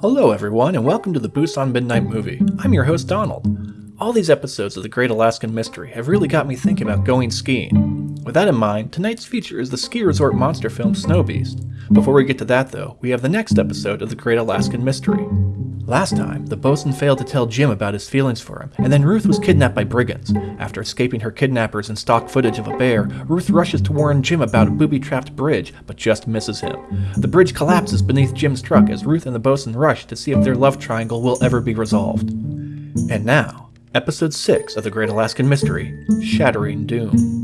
Hello, everyone, and welcome to the Busan Midnight Movie. I'm your host, Donald. All these episodes of The Great Alaskan Mystery have really got me thinking about going skiing. With that in mind, tonight's feature is the ski resort monster film Snow Beast. Before we get to that, though, we have the next episode of The Great Alaskan Mystery. Last time, the bosun failed to tell Jim about his feelings for him, and then Ruth was kidnapped by brigands. After escaping her kidnappers and stock footage of a bear, Ruth rushes to warn Jim about a booby trapped bridge, but just misses him. The bridge collapses beneath Jim's truck as Ruth and the bosun rush to see if their love triangle will ever be resolved. And now, Episode 6 of The Great Alaskan Mystery Shattering Doom.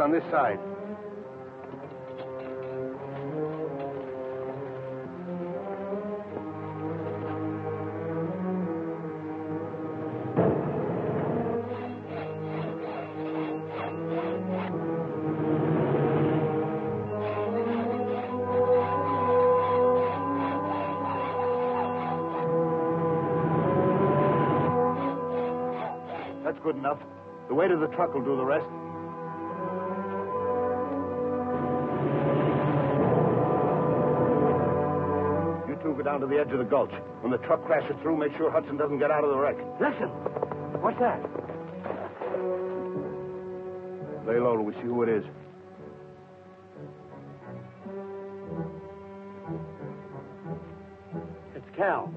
On this side. That's good enough. The weight of the truck will do the rest. Go down to the edge of the gulch. When the truck crashes through, make sure Hudson doesn't get out of the wreck. Listen. What's that? Lay low till we see who it is. It's Cal.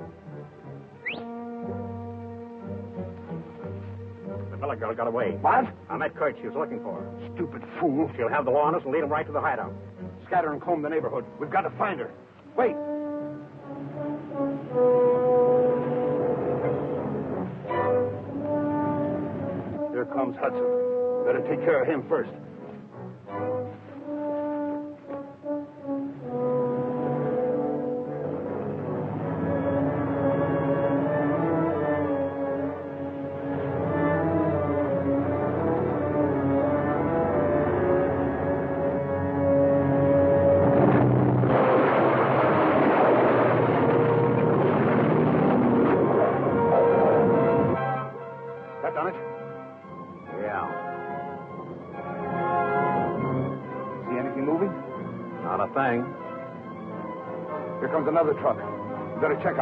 The Miller girl got away. What? I met Kurt. She was looking for her. Stupid fool. She'll have the law on us and lead them right to the hideout. Scatter and comb the neighborhood. We've got to find her. Hudson. Better take care of him first.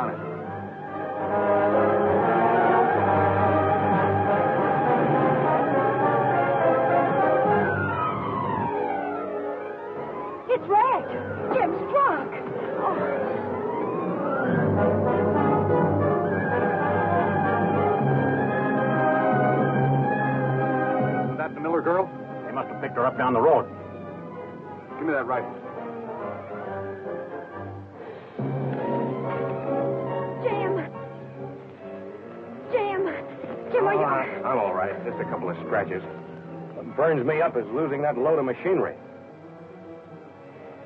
On it. It's wrecked. Jim's truck. Oh, Is that the Miller girl? They must have picked her up down the road. Give me that rifle. Right. Just a couple of scratches. What burns me up is losing that load of machinery.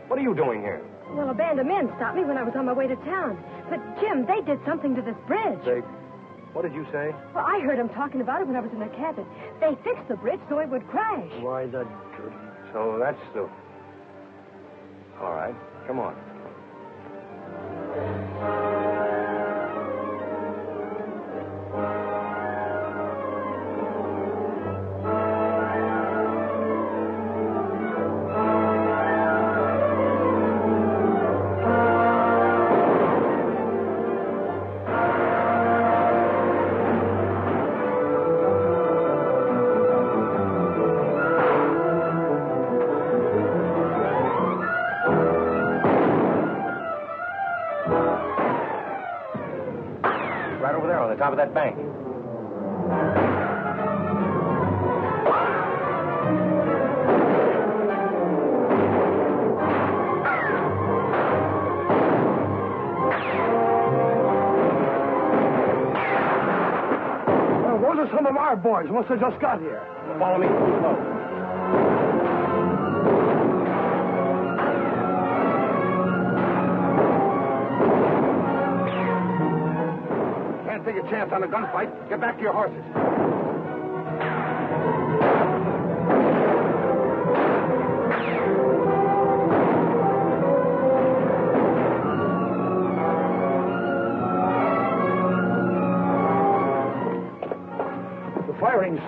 What are you doing here? Well, a band of men stopped me when I was on my way to town. But, Jim, they did something to this bridge. They. What did you say? Well, I heard them talking about it when I was in their cabin. They fixed the bridge so it would crash. Why, the. So that's the. All right. Come on. Boys. Must have just got here. Follow me. Can't take a chance on a gunfight. Get back to your horses.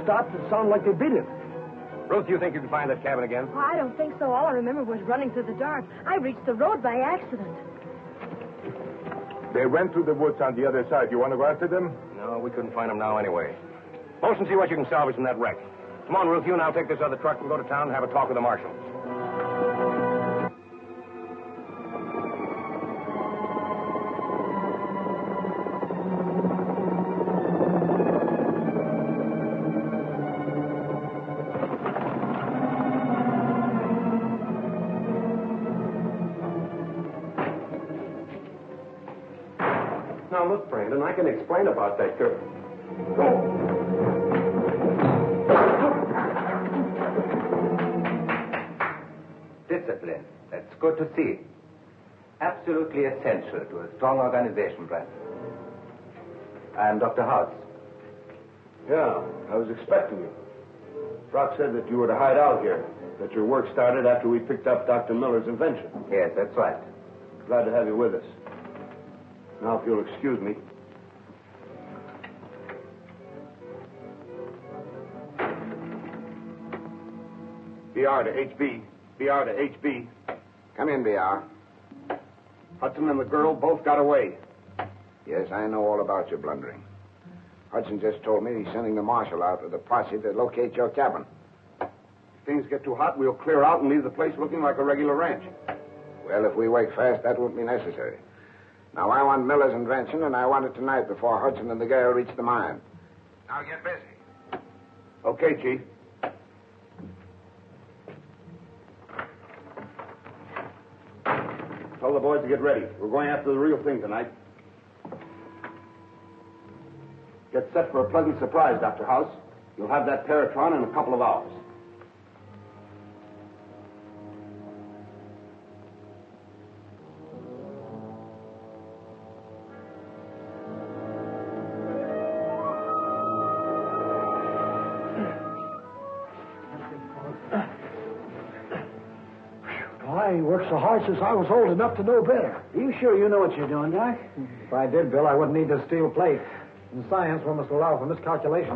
Stopped, it sounded like they beat him. Ruth, do you think you can find that cabin again? Oh, I don't think so. All I remember was running through the dark. I reached the road by accident. They went through the woods on the other side. You want to go after them? No, we couldn't find them now anyway. Post and see what you can salvage from that wreck. Come on, Ruth, you and I'll take this other truck and go to town and have a talk with the marshals. Can explain about that girl. Discipline. That's good to see. Absolutely essential to a strong organization, Brandon. I'm Dr. House. Yeah, I was expecting you. Brock said that you were to hide out here, that your work started after we picked up Dr. Miller's invention. Yes, that's right. Glad to have you with us. Now, if you'll excuse me. BR to HB. BR to HB. Come in, BR. Hudson and the girl both got away. Yes, I know all about your blundering. Hudson just told me he's sending the marshal out with a posse to locate your cabin. If things get too hot, we'll clear out and leave the place looking like a regular ranch. Well, if we wake fast, that won't be necessary. Now, I want Miller's invention, and I want it tonight before Hudson and the girl reach the mine. Now get busy. Okay, Chief. Tell the boys to get ready. We're going after the real thing tonight. Get set for a pleasant surprise, Dr. House. You'll have that Paratron in a couple of hours. Worked so hard since I was old enough to know better. Are you sure you know what you're doing, Doc? If I did, Bill, I wouldn't need this steel plate. In science, one must allow for miscalculation.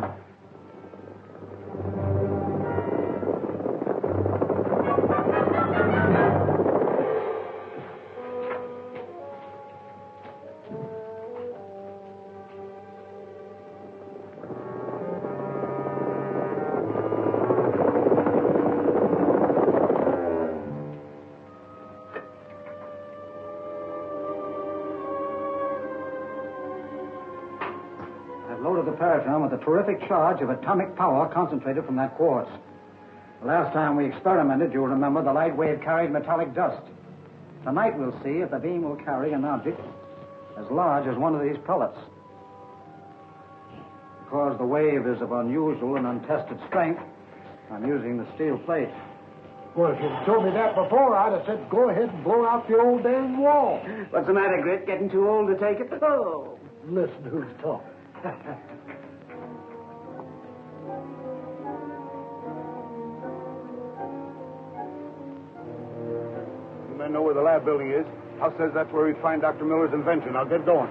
Terrific charge of atomic power concentrated from that quartz. The last time we experimented, you'll remember, the light wave carried metallic dust. Tonight we'll see if the beam will carry an object as large as one of these pellets. Because the wave is of unusual and untested strength, I'm using the steel plate. Well, if you'd told me that before, I'd have said go ahead and blow out the old damn wall. What's the matter, Grit? Getting too old to take it? Oh. Listen who's talking. know where the lab building is. House says that's where we find Dr. Miller's invention. Now get going.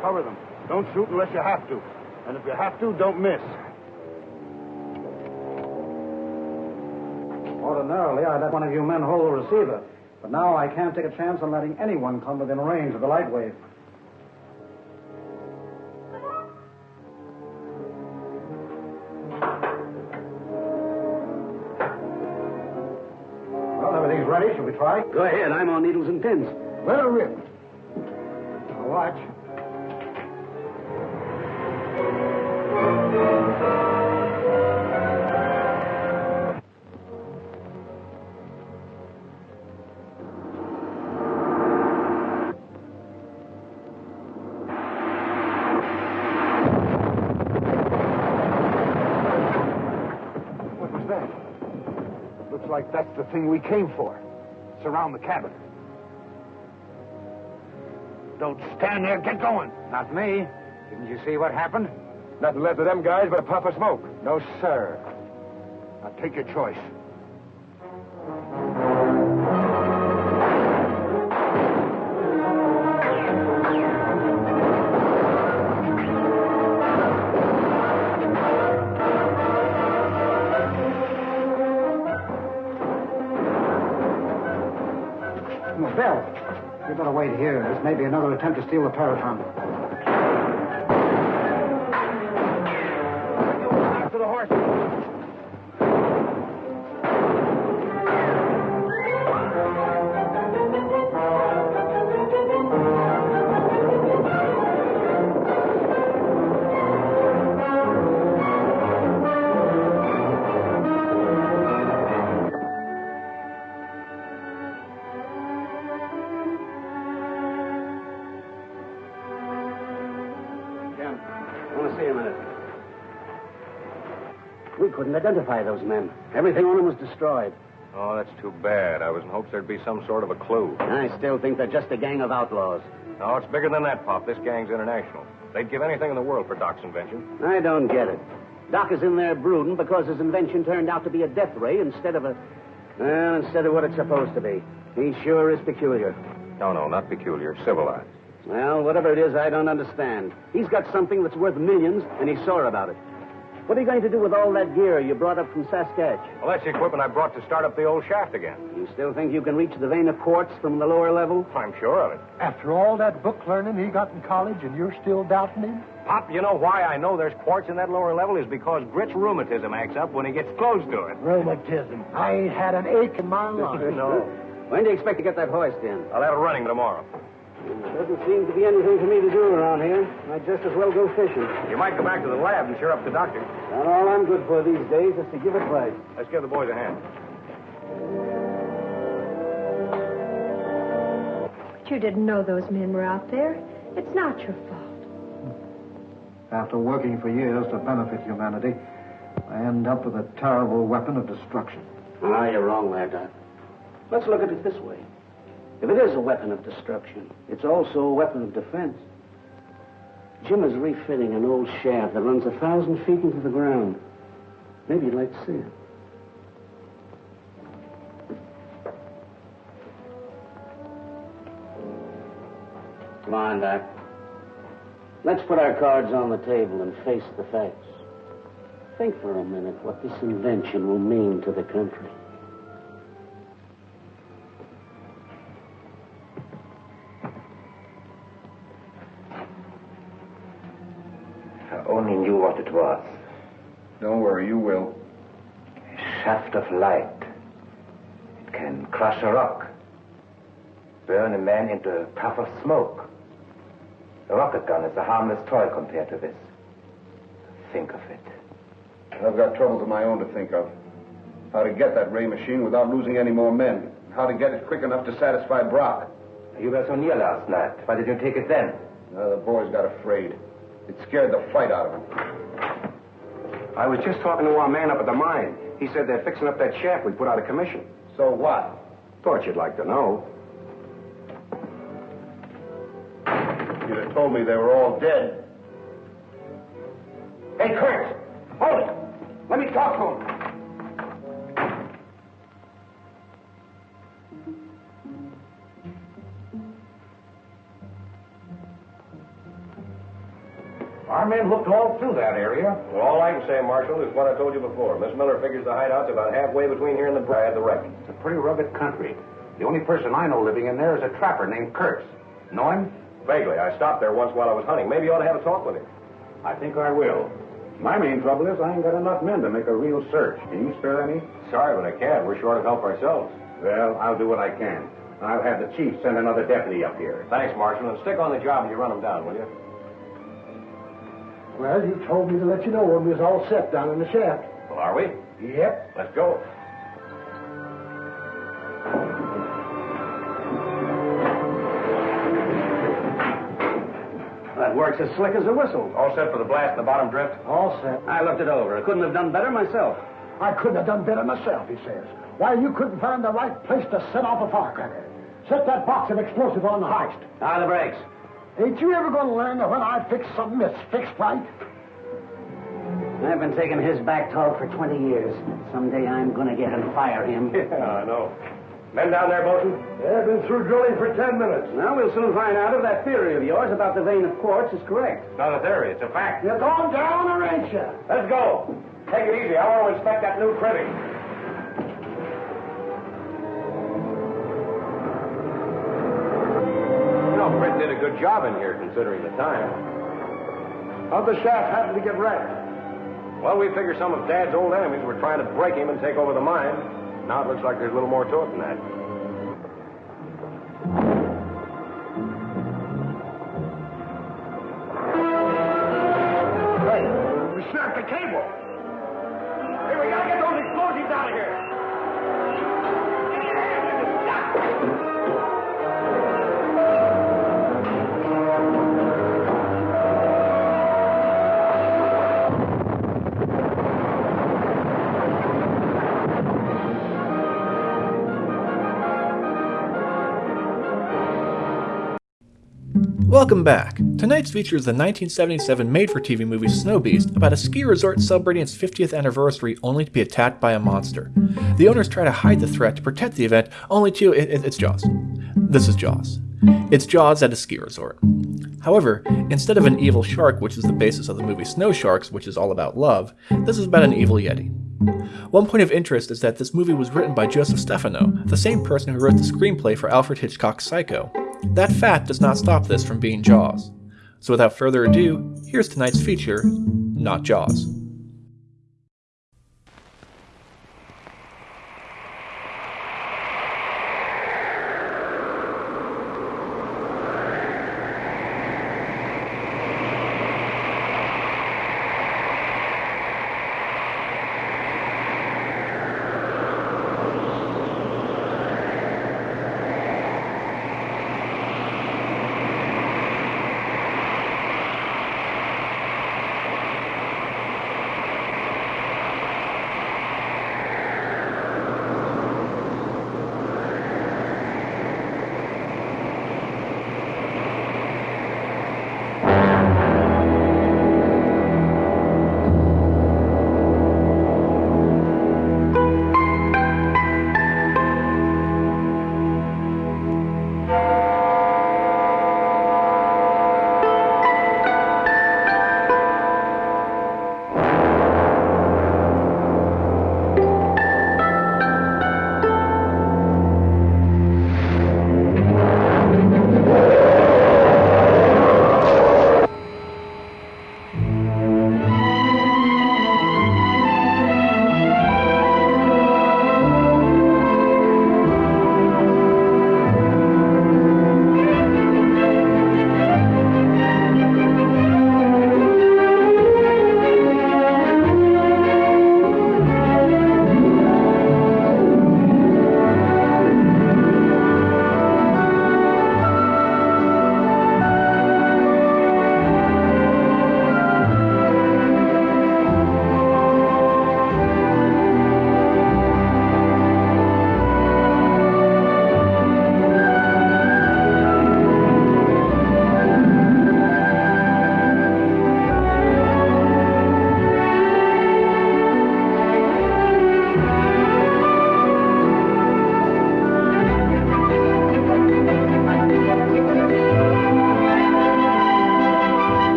Cover them. Don't shoot unless you have to. And if you have to, don't miss. Ordinarily, I'd let one of you men hold the receiver. But now I can't take a chance on letting anyone come within range of the light wave. Try? Go ahead. I'm on needles and pins. Let her rip. Now watch. What was that? Looks like that's the thing we came for. Surround the cabin. Don't stand there. Get going. Not me. Didn't you see what happened? Nothing left of them guys but a puff of smoke. No, sir. Now take your choice. Wait here. This may be another attempt to steal the Paratron. Identify those men. Everything on them was destroyed. Oh, that's too bad. I was in hopes there'd be some sort of a clue. I still think they're just a gang of outlaws. No, it's bigger than that, Pop. This gang's international. They'd give anything in the world for Doc's invention. I don't get it. Doc is in there brooding because his invention turned out to be a death ray instead of a. Well, instead of what it's supposed to be. He sure is peculiar. No, no, not peculiar. Civilized. Well, whatever it is, I don't understand. He's got something that's worth millions, and he's sore about it. What are you going to do with all that gear you brought up from Saskatch? Well, that's the equipment I brought to start up the old shaft again. You still think you can reach the vein of quartz from the lower level? I'm sure of it. After all that book learning he got in college, and you're still doubting him? Pop, you know why I know there's quartz in that lower level is because Grit's rheumatism acts up when he gets close to it. Rheumatism. I ain't had an ache in my life. no. When do you expect to get that hoist in? I'll have it running tomorrow. There doesn't seem to be anything for me to do around here. I'd just as well go fishing. You might go back to the lab and cheer up the doctor. And all I'm good for these days is to give advice. Let's give the boys a hand. But you didn't know those men were out there. It's not your fault. After working for years to benefit humanity, I end up with a terrible weapon of destruction. Ah, you're wrong there, Doc. Let's look at it this way. If it is a weapon of destruction, it's also a weapon of defense. Jim is refitting an old shaft that runs a thousand feet into the ground. Maybe you'd like to see it. Come on, Doc. Let's put our cards on the table and face the facts. Think for a minute what this invention will mean to the country. Was. Don't worry, you will. A shaft of light. It can crush a rock, burn a man into a puff of smoke. A rocket gun is a harmless toy compared to this. Think of it. I've got troubles of my own to think of. How to get that ray machine without losing any more men. How to get it quick enough to satisfy Brock. You were so near last night. Why did you take it then? The boys got afraid. It scared the fight out of him. I was just talking to our man up at the mine. He said they're fixing up that shaft we put out of commission. So what? Thought you'd like to know. You'd have told me they were all dead. Hey, Kurtz, hold it. Let me talk to him. Our men looked all through that area. Well, all I can say, Marshal, is what I told you before. Miss Miller figures the hideout's about halfway between here and the the wreck. It's a pretty rugged country. The only person I know living in there is a trapper named Kurtz. Know him? Vaguely. I stopped there once while I was hunting. Maybe you ought to have a talk with him. I think I will. My main trouble is I ain't got enough men to make a real search. Can you spare any? Sorry, but I can't. We're short of help ourselves. Well, I'll do what I can. I'll have the chief send another deputy up here. Thanks, Marshal, and stick on the job and you run them down, will you? Well, you told me to let you know when we was all set down in the shaft. Well, are we? Yep. Let's go. That works as slick as a whistle. All set for the blast in the bottom drift? All set. I looked it over. I couldn't have done better myself. I couldn't have done better myself, he says. Why, you couldn't find the right place to set off a firecracker. Set that box of explosive on the heist. Ah, the brakes. Ain't you ever going to learn that when I fix something, it's fixed right? I've been taking his back talk for 20 years. Someday I'm going to get and fire him. Yeah, I know. Men down there, Bolton? They've been through drilling for ten minutes. Now we'll soon find out if that theory of yours about the vein of quartz is correct. It's not a theory, it's a fact. You're going down or ain't you? Let's go. Take it easy. I want to inspect that new cribbing. Did a good job in here, considering the time. How'd the shaft happen to get wrecked? Well, we figure some of Dad's old enemies were trying to break him and take over the mine. Now it looks like there's a little more to it than that. Hey, we snapped the cable. Hey, we gotta get those explosives out of here. Welcome back. Tonight's feature is the 1977 made-for-TV movie Snow Beast about a ski resort celebrating its 50th anniversary only to be attacked by a monster. The owners try to hide the threat to protect the event, only to it, it- it's Jaws. This is Jaws. It's Jaws at a ski resort. However, instead of an evil shark, which is the basis of the movie Snow Sharks, which is all about love, this is about an evil yeti. One point of interest is that this movie was written by Joseph Stefano, the same person who wrote the screenplay for Alfred Hitchcock's Psycho. That fact does not stop this from being Jaws. So without further ado, here's tonight's feature, Not Jaws.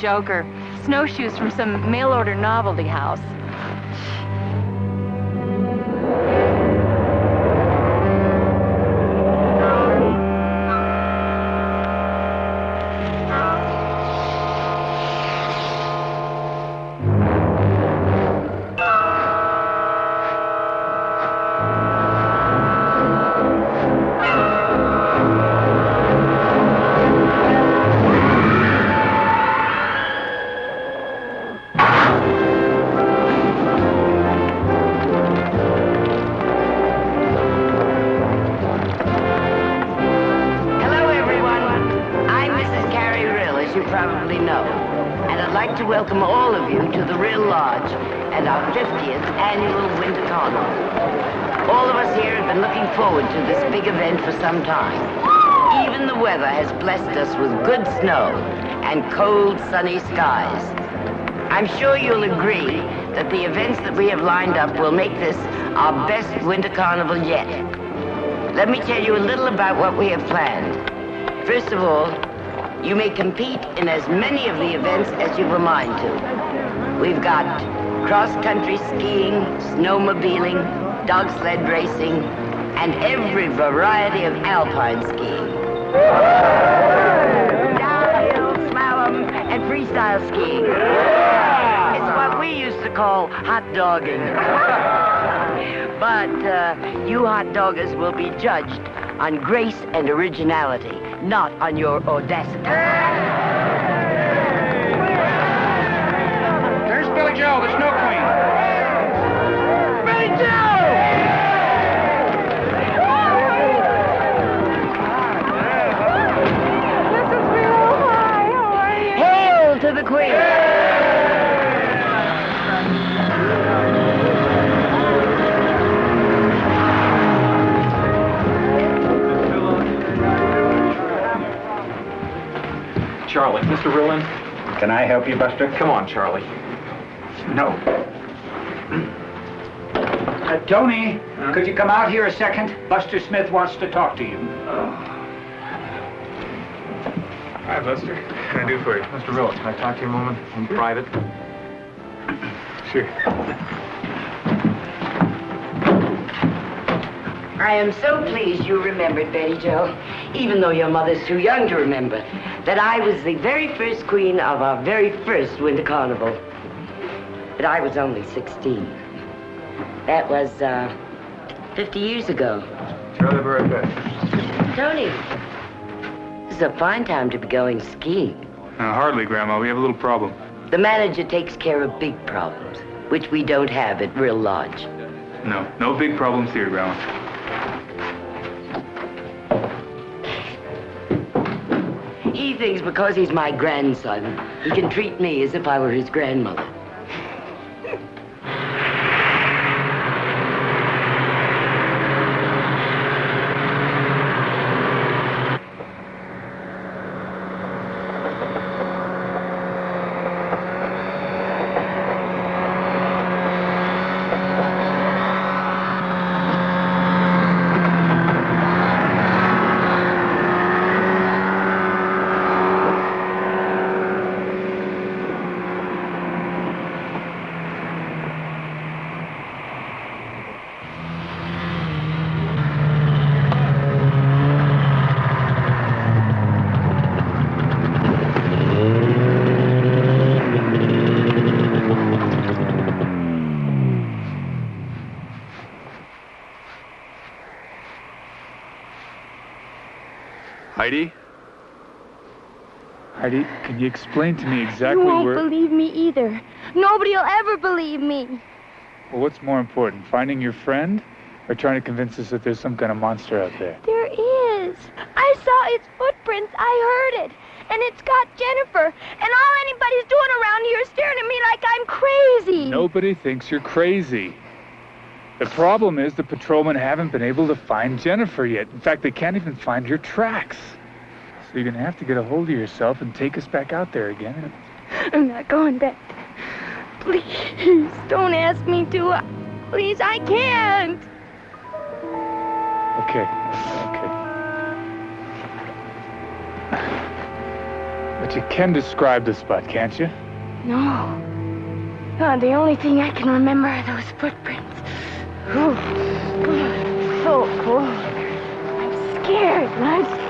Joker. Snowshoes from some mail order novelty house. Best Winter Carnival yet. Let me tell you a little about what we have planned. First of all, you may compete in as many of the events as you've a mind to. We've got cross-country skiing, snowmobiling, dog sled racing, and every variety of alpine skiing. Downhill, slalom, and freestyle skiing. It's what we used to call hot dogging. but uh, you hot doggers will be judged on grace and originality, not on your audacity. There's Billy Joe, the Snow Charlie, Mr. Rillin. Can I help you, Buster? Come on, Charlie. No. Uh, Tony, could you come out here a second? Buster Smith wants to talk to you. Hi, Buster. What can I do for you? Mr. Rillin, can I talk to you a moment in private? Sure. I am so pleased you remembered, Betty Joe, even though your mother's too young to remember, that I was the very first queen of our very first Winter Carnival. But I was only 16. That was, uh, 50 years ago. Charlie, very. Tony, this is a fine time to be going skiing. Uh, hardly, Grandma. We have a little problem. The manager takes care of big problems, which we don't have at Rill Lodge. No, no big problems here, Grandma. He thinks because he's my grandson, he can treat me as if I were his grandmother. Heidi? Can you explain to me exactly where... You won't where... believe me either. Nobody'll ever believe me. Well, what's more important, finding your friend or trying to convince us that there's some kind of monster out there? There is. I saw its footprints. I heard it. And it's got Jennifer. And all anybody's doing around here is staring at me like I'm crazy. Nobody thinks you're crazy. The problem is the patrolmen haven't been able to find Jennifer yet. In fact, they can't even find your tracks. So you're gonna have to get a hold of yourself and take us back out there again. I'm not going back. Please, don't ask me to. Please, I can't. Okay, okay. But you can describe the spot, can't you? No. No, the only thing I can remember are those footprints. Ooh. So cold. I'm scared. and I'm. Oh! God,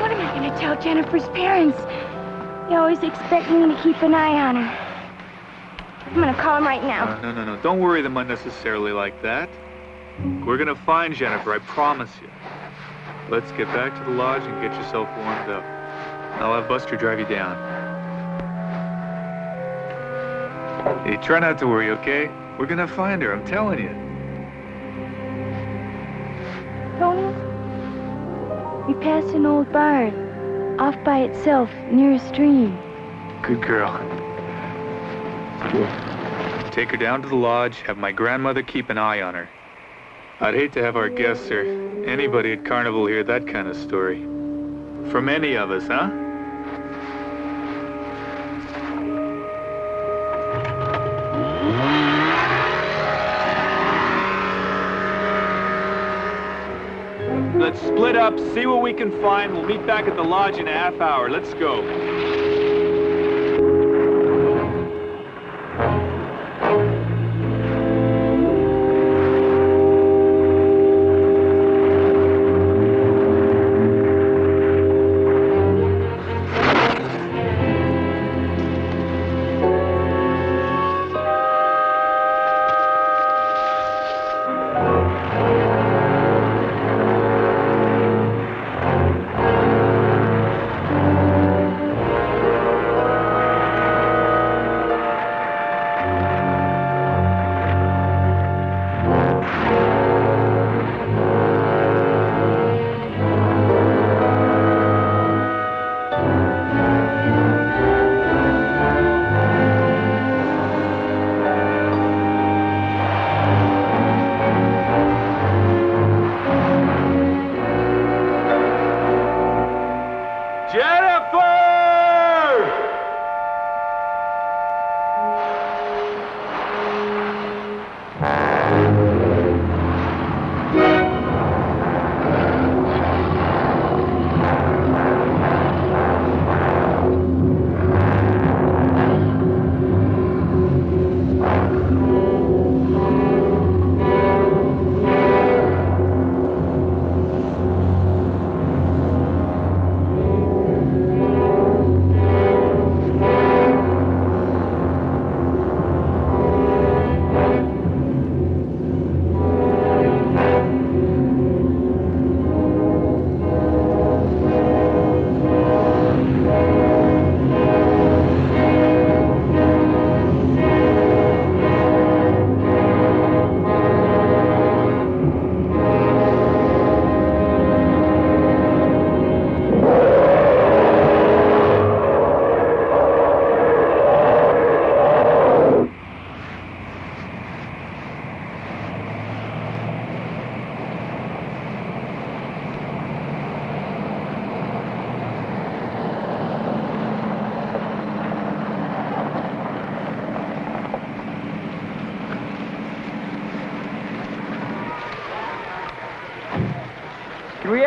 what am I going to tell Jennifer's parents? They always expect me to keep an eye on her. I'm going to call them right now. No, no, no. Don't worry them unnecessarily like that. We're gonna find Jennifer, I promise you. Let's get back to the lodge and get yourself warmed up. I'll have Buster drive you down. Hey, try not to worry, okay? We're gonna find her, I'm telling you. Tony, We passed an old barn, off by itself, near a stream. Good girl. Take her down to the lodge, have my grandmother keep an eye on her. I'd hate to have our guests or anybody at Carnival hear that kind of story. From any of us, huh? Split up, see what we can find. We'll meet back at the lodge in a half hour. Let's go.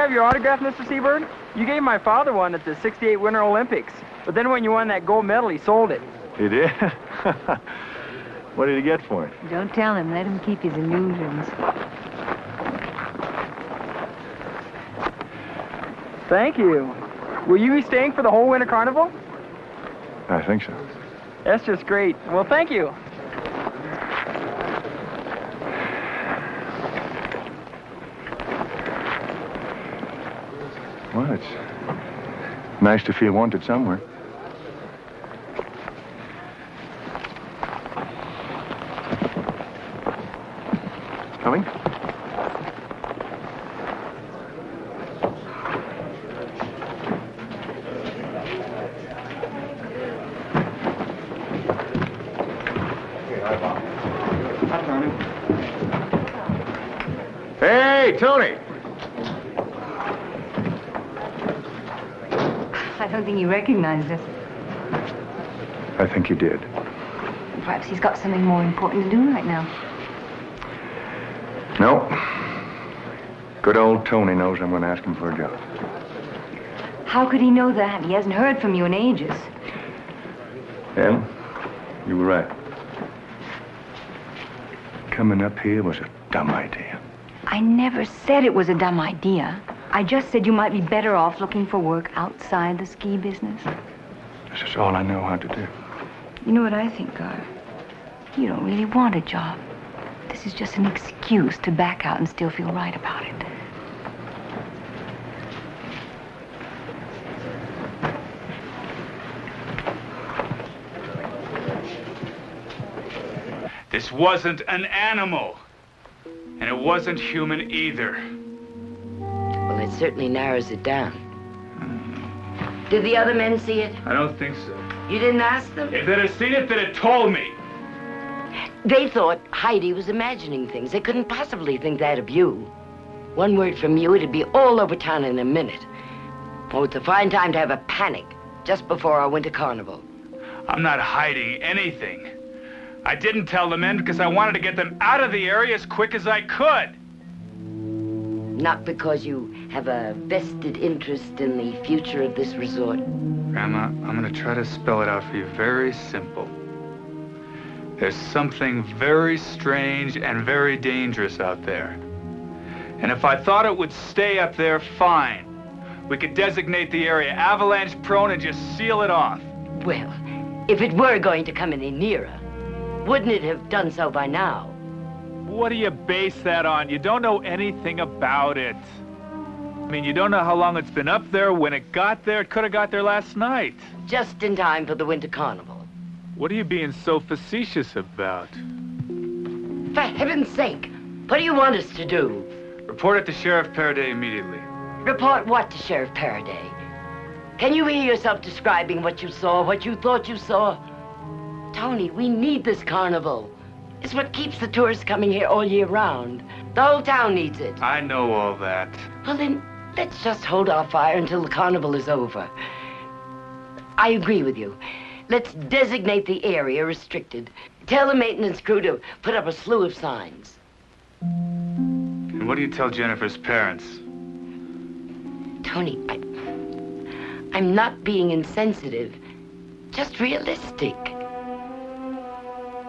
Have your autograph, Mr. Seberg? You gave my father one at the 68 Winter Olympics. But then when you won that gold medal, he sold it. He did? what did he get for it? Don't tell him. Let him keep his illusions. Thank you. Will you be staying for the whole Winter Carnival? I think so. That's just great. Well, thank you. Well, it's nice to feel wanted somewhere. Coming? Hey, Tony! I don't think he recognized us. I think he did. Perhaps he's got something more important to do right now. No. Good old Tony knows I'm going to ask him for a job. How could he know that? He hasn't heard from you in ages. Em, you were right. Coming up here was a dumb idea. I never said it was a dumb idea. I just said you might be better off looking for work outside the ski business. This is all I know how to do. You know what I think, Gar? You don't really want a job. This is just an excuse to back out and still feel right about it. This wasn't an animal. And it wasn't human either. Certainly narrows it down. Did the other men see it? I don't think so. You didn't ask them? If they'd have seen it, they'd have told me. They thought Heidi was imagining things. They couldn't possibly think that of you. One word from you, it'd be all over town in a minute. Oh, it's a fine time to have a panic just before our winter carnival. I'm not hiding anything. I didn't tell the men because I wanted to get them out of the area as quick as I could. Not because you have a vested interest in the future of this resort. Grandma, I'm going to try to spell it out for you very simple. There's something very strange and very dangerous out there. And if I thought it would stay up there, fine. We could designate the area avalanche prone and just seal it off. Well, if it were going to come any nearer, wouldn't it have done so by now? What do you base that on? You don't know anything about it. I mean, you don't know how long it's been up there. When it got there, it could have got there last night. Just in time for the winter carnival. What are you being so facetious about? For heaven's sake, what do you want us to do? Report it to Sheriff Paraday immediately. Report what to Sheriff Paraday? Can you hear yourself describing what you saw, what you thought you saw? Tony, we need this carnival. It's what keeps the tourists coming here all year round. The whole town needs it. I know all that. Well, then, let's just hold our fire until the carnival is over. I agree with you. Let's designate the area restricted. Tell the maintenance crew to put up a slew of signs. And what do you tell Jennifer's parents? Tony, I, I'm not being insensitive, just realistic.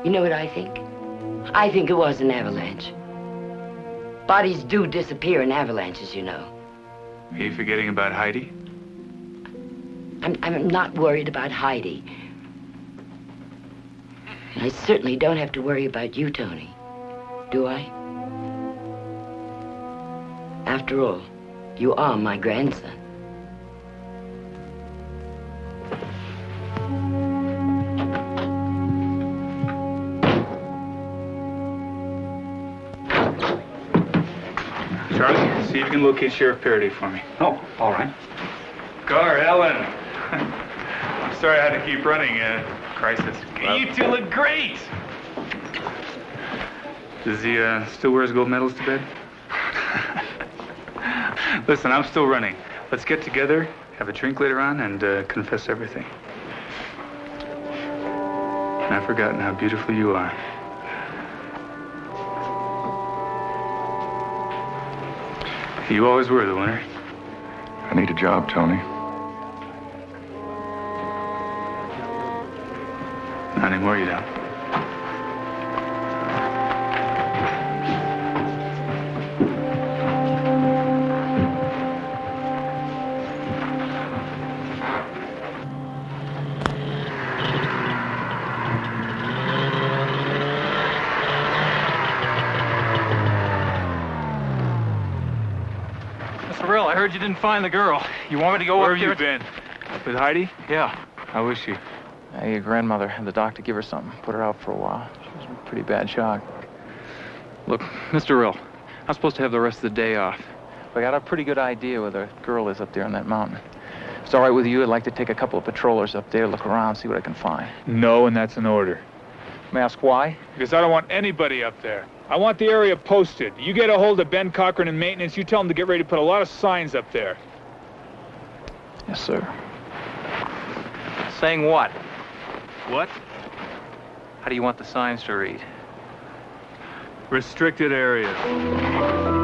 You know what I think? I think it was an avalanche. Bodies do disappear in avalanches, you know. Are you forgetting about Heidi? I'm, I'm not worried about Heidi. And I certainly don't have to worry about you, Tony. Do I? After all, you are my grandson. Can locate Sheriff Paraday for me. Oh, all right. Gar, Ellen. I'm sorry I had to keep running. Uh, crisis. you two look great. Does he uh, still wear his gold medals to bed? Listen, I'm still running. Let's get together, have a drink later on, and uh, confess everything. I've forgotten how beautiful you are. You always were the winner. I need a job, Tony. Not anymore, you don't. Find the girl. You want me to go Where up have there? you been? With Heidi? Yeah. How is she? Hey, your grandmother had the doctor give her something. Put her out for a while. She was in pretty bad shock. Look, Mr. Rill, I'm supposed to have the rest of the day off. But I got a pretty good idea where the girl is up there on that mountain. If it's all right with you, I'd like to take a couple of patrollers up there, look around, see what I can find. No, and that's an order. May I ask why? Because I don't want anybody up there. I want the area posted. You get a hold of Ben Cochran and maintenance. You tell them to get ready to put a lot of signs up there. Yes, sir. Saying what? What? How do you want the signs to read? Restricted areas.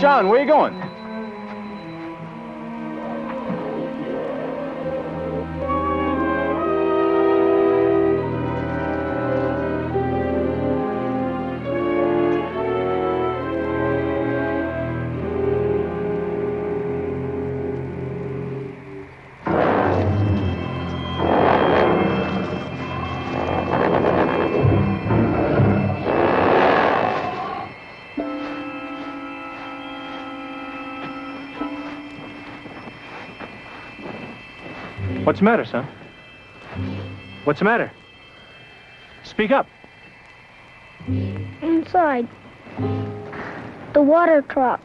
John, where you going? What's the matter, son? What's the matter? Speak up. Inside. The water truck.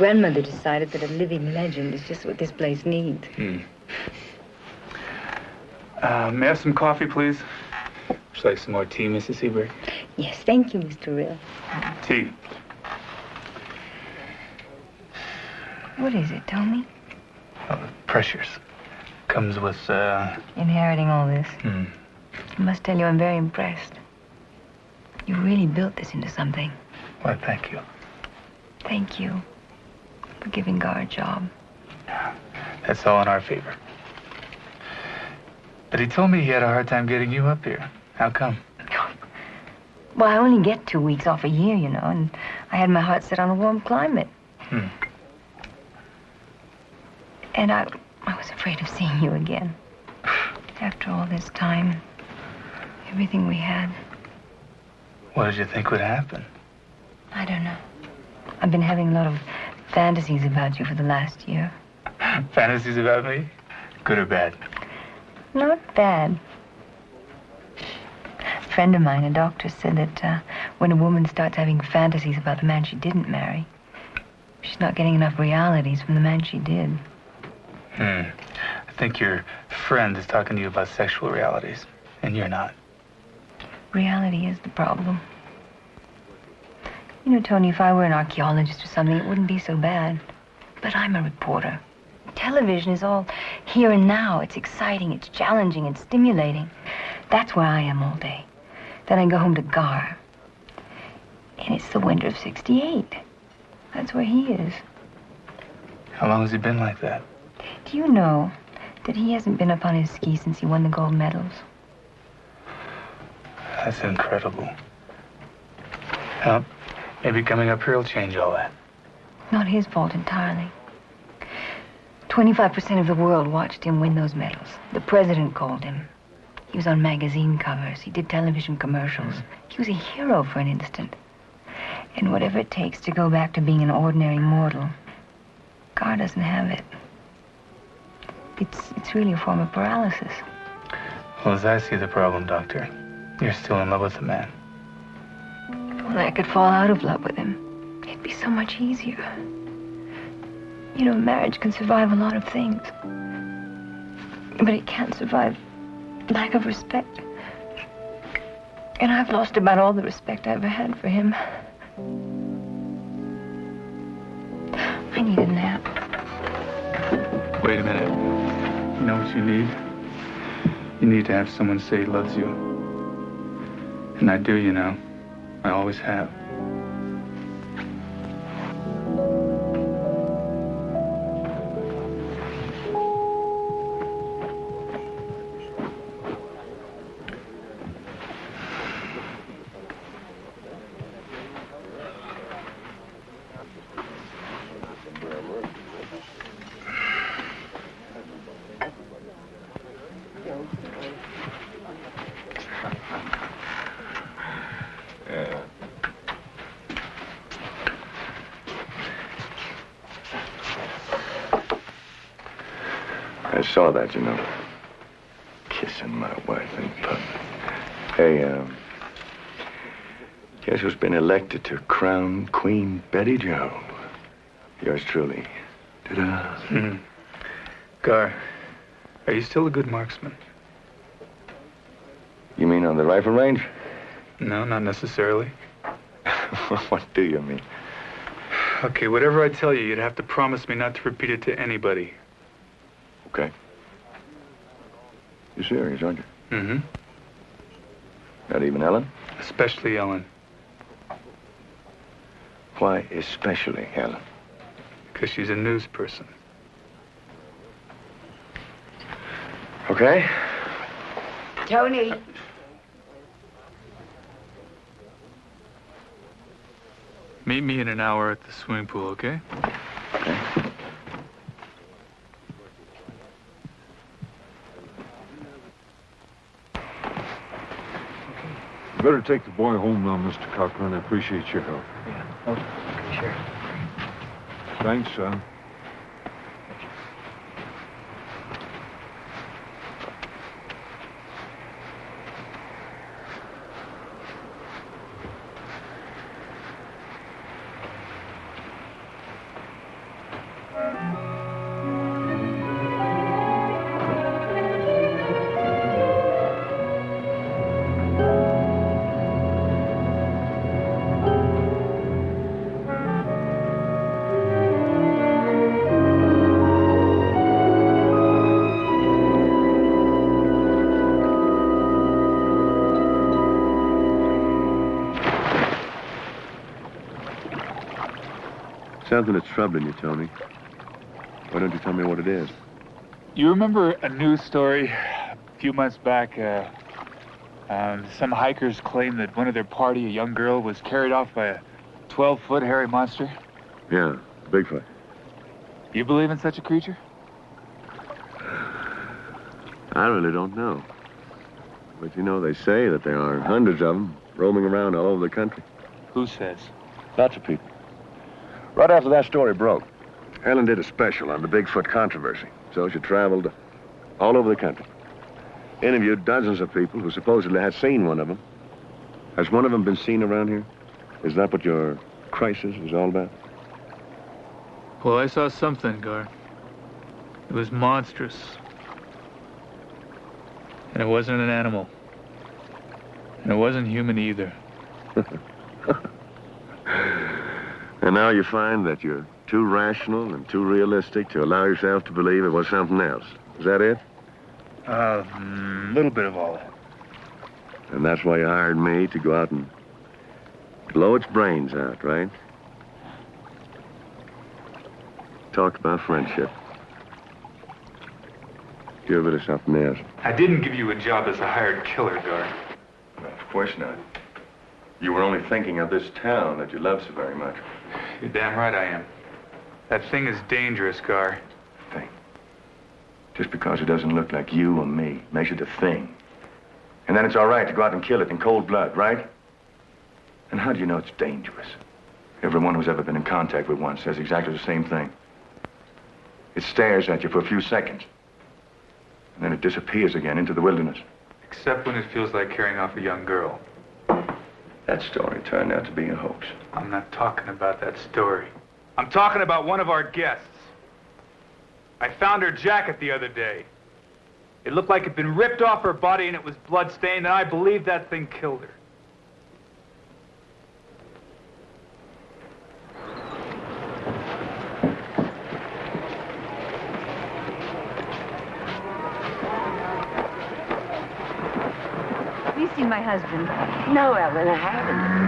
Grandmother decided that a living legend is just what this place needs. Hmm. Uh, may I have some coffee, please? Would you like some more tea, Mrs. Seberg? Yes, thank you, Mr. Rill. Tea. What is it, Tommy? Oh, the pressures. Comes with, uh... Inheriting all this. Hmm. I must tell you, I'm very impressed. You really built this into something. Why, thank you. Thank you for giving Gar a job. Yeah, That's all in our favor. But he told me he had a hard time getting you up here. How come? Well, I only get two weeks off a year, you know, and I had my heart set on a warm climate. Hmm. And I, I was afraid of seeing you again. After all this time, everything we had, What did you think would happen? I don't know. I've been having a lot of fantasies about you for the last year. Fantasies about me? Good or bad? Not bad. A friend of mine, a doctor, said that uh, when a woman starts having fantasies about the man she didn't marry, she's not getting enough realities from the man she did. Hmm. I think your friend is talking to you about sexual realities, and you're not. Reality is the problem. You know, Tony, if I were an archaeologist or something, it wouldn't be so bad. But I'm a reporter. Television is all here and now. It's exciting, it's challenging, it's stimulating. That's where I am all day. Then I go home to Gar. And it's the winter of 68. That's where he is. How long has he been like that? Do you know that he hasn't been up on his ski since he won the gold medals? That's incredible. Well, maybe coming up here will change all that. Not his fault entirely. 25% of the world watched him win those medals. The president called him. He was on magazine covers. He did television commercials. He was a hero for an instant. And whatever it takes to go back to being an ordinary mortal, Gar doesn't have it. It's, it's really a form of paralysis. Well, as I see the problem, Doctor, you're still in love with the man. Well, I could fall out of love with him. It'd be so much easier. You know, marriage can survive a lot of things. But it can't survive lack of respect. And I've lost about all the respect I ever had for him. I need a nap. Wait a minute. You know what you need? You need to have someone say he loves you. And I do, you know. I always have. I saw that, you know. Kissing my wife in public. Hey, um, guess who's been elected to crown Queen Betty Joe? Yours truly. Ta-da. Hmm. Gar, are you still a good marksman? You mean on the rifle range? No, not necessarily. what do you mean? Okay, whatever I tell you, you'd have to promise me not to repeat it to anybody. Okay. You're serious, aren't you? Mm-hmm. Not even Ellen? Especially Ellen. Why especially Ellen? Because she's a news person. Okay. Tony. Meet me in an hour at the swimming pool, okay? You better take the boy home now, Mr. Cochran. I appreciate your help. Yeah. Oh, sure. Thanks, son. Troubling you, Tony. Why don't you tell me what it is? You remember a news story a few months back? Uh, um, some hikers claimed that one of their party, a young girl, was carried off by a 12-foot hairy monster. Yeah, Bigfoot. You believe in such a creature? I really don't know. But you know, they say that there are hundreds of them roaming around all over the country. Who says? Lots of people. Right after that story broke, Ellen did a special on the Bigfoot controversy. So she traveled all over the country. Interviewed dozens of people who supposedly had seen one of them. Has one of them been seen around here? Is that what your crisis was all about? Well, I saw something, Gar. It was monstrous. And it wasn't an animal. And it wasn't human either. And now you find that you're too rational and too realistic to allow yourself to believe it was something else. Is that it? A mm, little bit of all that. And that's why you hired me to go out and blow its brains out, right? Talk about friendship. Give it or something else. I didn't give you a job as a hired killer, Gar. Of course not. You were only thinking of this town that you love so very much. You're damn right I am. That thing is dangerous, Gar. Thing. Just because it doesn't look like you or me makes it a thing. And then it's all right to go out and kill it in cold blood, right? And how do you know it's dangerous? Everyone who's ever been in contact with one says exactly the same thing. It stares at you for a few seconds. And then it disappears again into the wilderness. Except when it feels like carrying off a young girl. That story turned out to be a hoax. I'm not talking about that story. I'm talking about one of our guests. I found her jacket the other day. It looked like it'd been ripped off her body and it was blood-stained, and I believe that thing killed her. Seen my husband? No, Ellen, I haven't.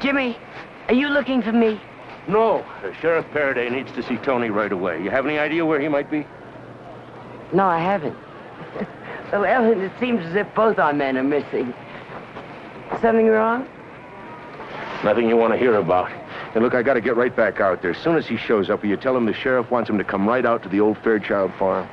Jimmy, are you looking for me? No. Uh, Sheriff Paraday needs to see Tony right away. You have any idea where he might be? No, I haven't. well, Ellen, it seems as if both our men are missing. Something wrong? Nothing you want to hear about. And look, I got to get right back out there. As soon as he shows up, will you tell him the sheriff wants him to come right out to the old Fairchild farm?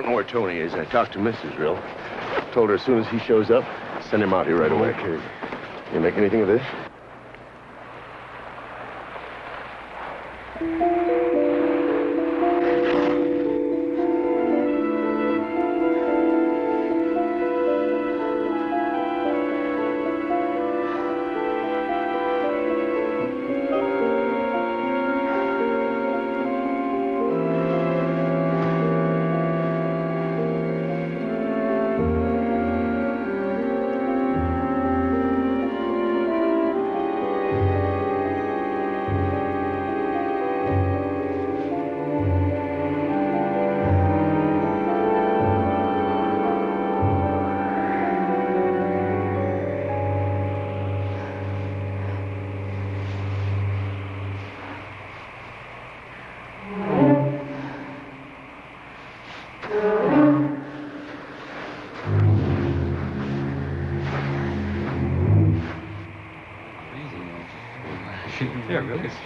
Don't know where Tony is. I talked to Mrs. Rill. Told her as soon as he shows up, send him out here right away. Okay. You make anything of this? Really.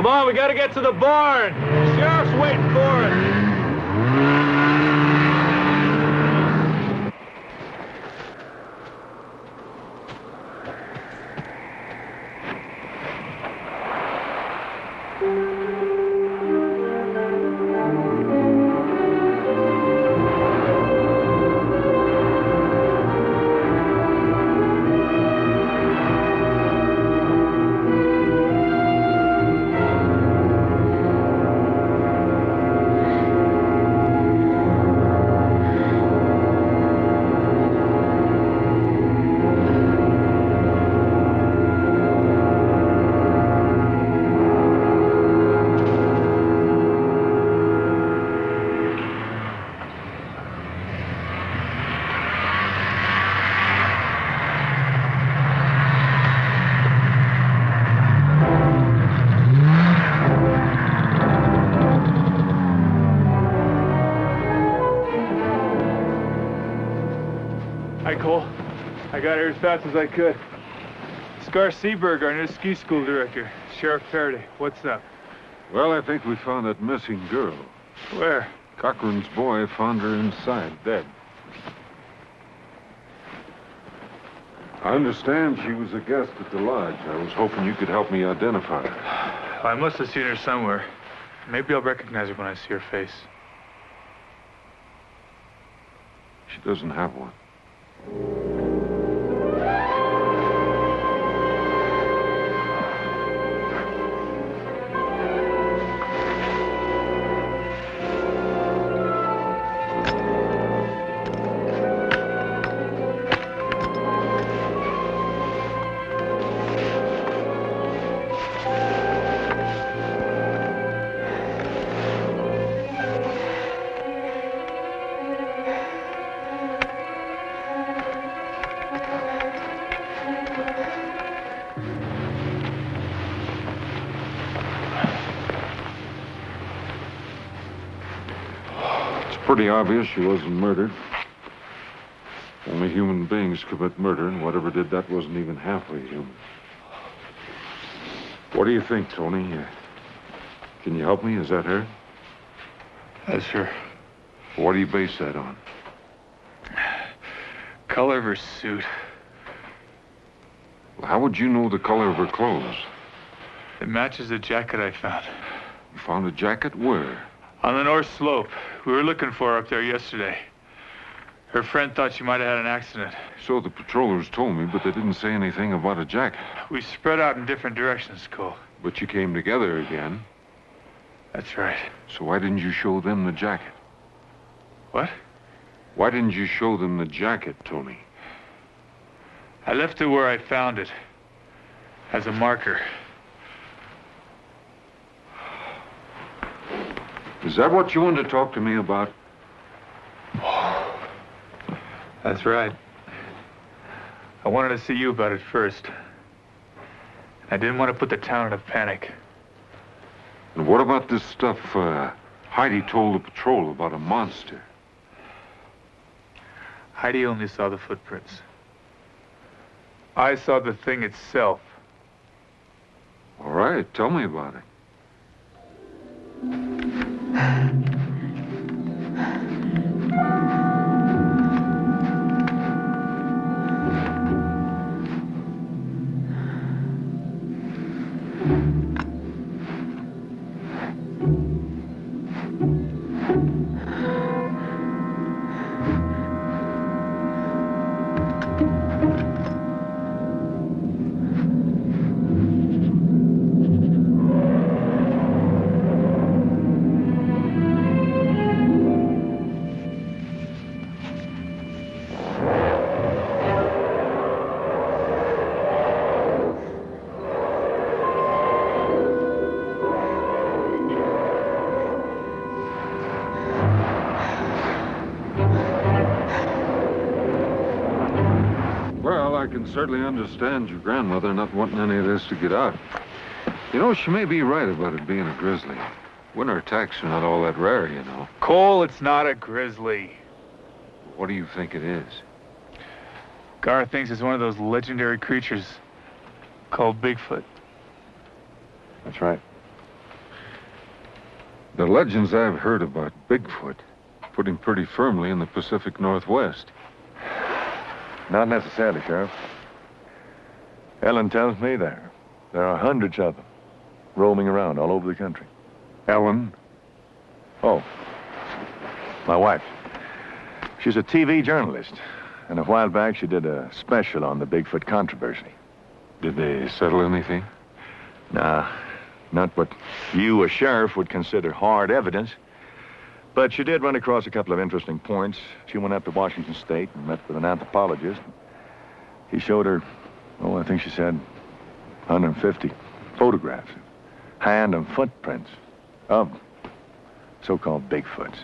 Come on, we gotta get to the barn. Sheriff's waiting for us. Fast as I could. Gar Seberg, our new ski school director. Sheriff Paraday, what's up? Well, I think we found that missing girl. Where? Cochran's boy found her inside, dead. I understand she was a guest at the lodge. I was hoping you could help me identify her. I must have seen her somewhere. Maybe I'll recognize her when I see her face. She doesn't have one. Pretty obvious she wasn't murdered. Only human beings commit murder, and whatever did that wasn't even halfway human. What do you think, Tony? Uh, can you help me? Is that her? That's her. What do you base that on? Color of her suit. How would you know the color of her clothes? It matches the jacket I found. You found a jacket where? On the north slope. We were looking for her up there yesterday. Her friend thought she might have had an accident. So the patrollers told me, but they didn't say anything about a jacket. We spread out in different directions, Cole. But you came together again. That's right. So why didn't you show them the jacket? What? Why didn't you show them the jacket, Tony? I left it where I found it. As a marker. Is that what you wanted to talk to me about? That's right. I wanted to see you about it first. I didn't want to put the town in a panic. And what about this stuff uh, Heidi told the patrol about a monster? Heidi only saw the footprints. I saw the thing itself. All right, tell me about it. Well, I can certainly understand your grandmother not wanting any of this to get out. You know, she may be right about it being a grizzly. Winter attacks are not all that rare, you know. Cole, it's not a grizzly. What do you think it is? Gar thinks it's one of those legendary creatures called Bigfoot. That's right. The legends I've heard about Bigfoot put him pretty firmly in the Pacific Northwest. Not necessarily, Sheriff. Ellen tells me there. There are hundreds of them roaming around all over the country. Ellen? Oh, my wife. She's a TV journalist. And a while back, she did a special on the Bigfoot controversy. Did they settle anything? Nah, not what you, a sheriff, would consider hard evidence. But she did run across a couple of interesting points. She went up to Washington State and met with an anthropologist. He showed her, oh, I think she said 150 photographs, hand and footprints of so-called Bigfoots.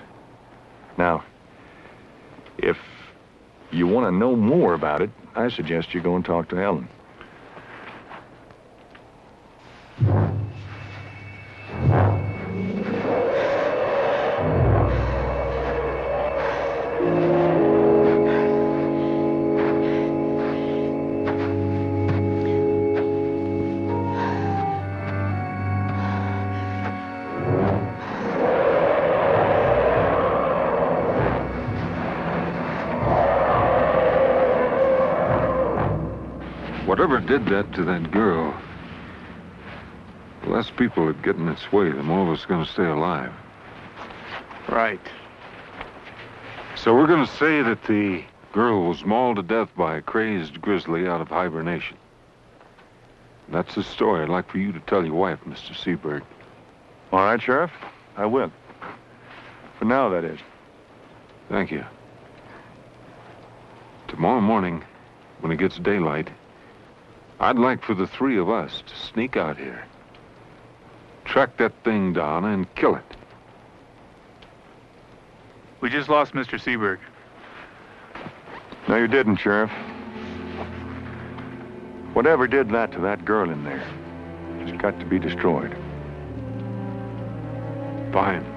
Now, if you want to know more about it, I suggest you go and talk to Ellen. That to that girl, the less people it get in its way, the more of us are going to stay alive. Right. So we're going to say that the girl was mauled to death by a crazed grizzly out of hibernation. That's the story I'd like for you to tell your wife, Mr. Seberg. All right, Sheriff. I will. For now, that is. Thank you. Tomorrow morning, when it gets daylight, I'd like for the three of us to sneak out here, track that thing down, and kill it. We just lost Mr. Seberg. No, you didn't, Sheriff. Whatever did that to that girl in there has got to be destroyed. Fine.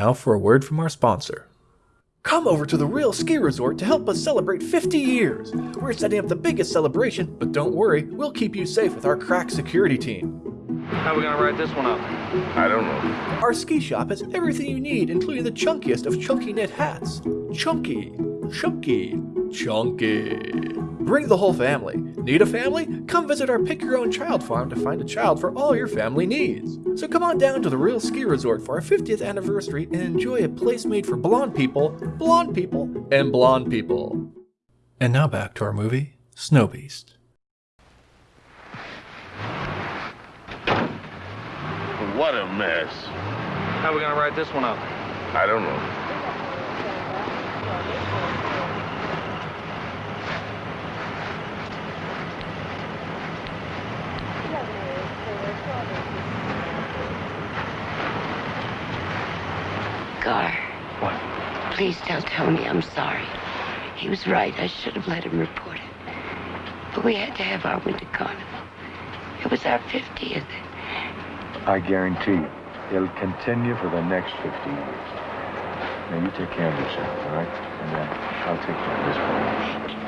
Now for a word from our sponsor. Come over to the Rill Ski Resort to help us celebrate 50 years. We're setting up the biggest celebration, but don't worry, we'll keep you safe with our crack security team. How are we gonna write this one up? I don't know. Our ski shop has everything you need, including the chunkiest of chunky knit hats. Chunky, chunky, chunky. Bring the whole family. Need a family? Come visit our Pick Your Own Child farm to find a child for all your family needs. So come on down to the Rill Ski Resort for our 50th anniversary and enjoy a place made for blonde people, blonde people, and blonde people. And now back to our movie, Snow Beast. What a mess. How are we gonna write this one up? I don't know. Gar. What? Please don't tell me I'm sorry. He was right. I should have let him report it. But we had to have our winter carnival. It was our 50th. I guarantee you, it'll continue for the next 50 years. Now, you take care of yourself, all right? And uh, I'll take care of this one.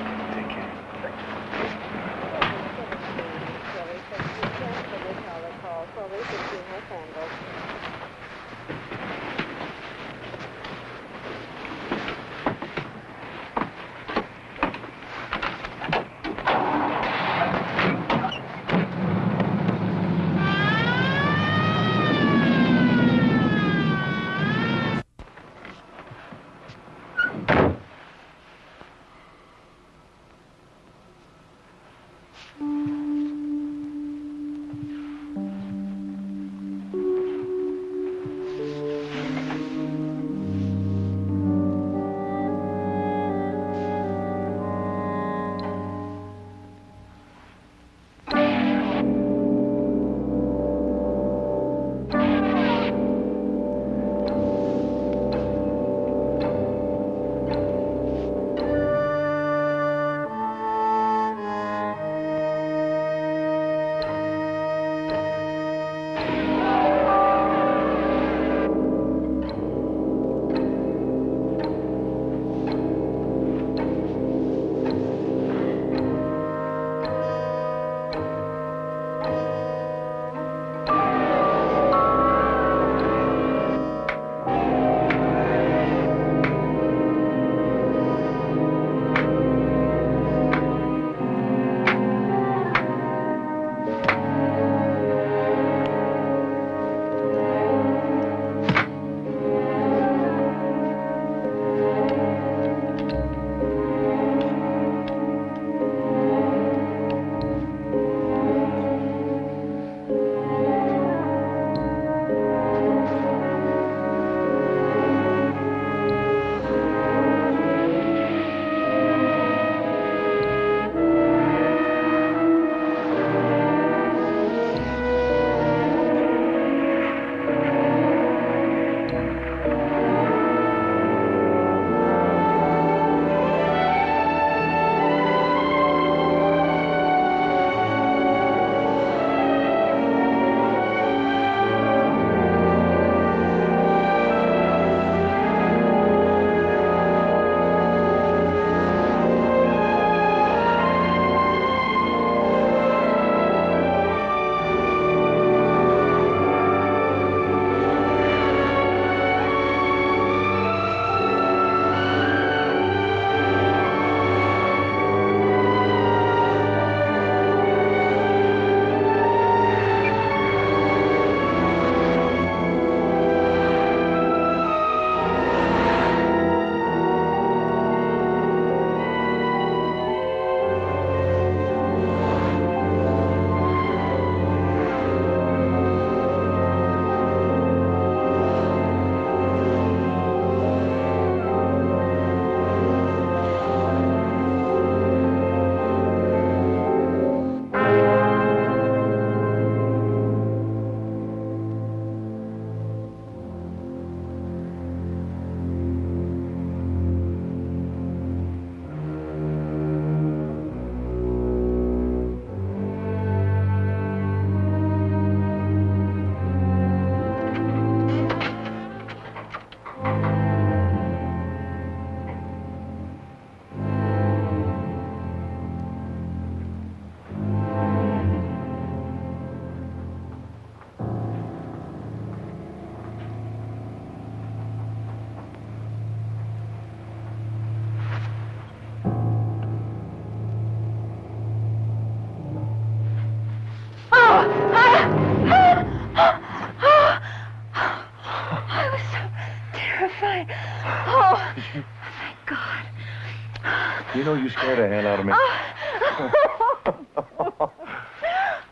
Oh, you know you scared the hell out of me.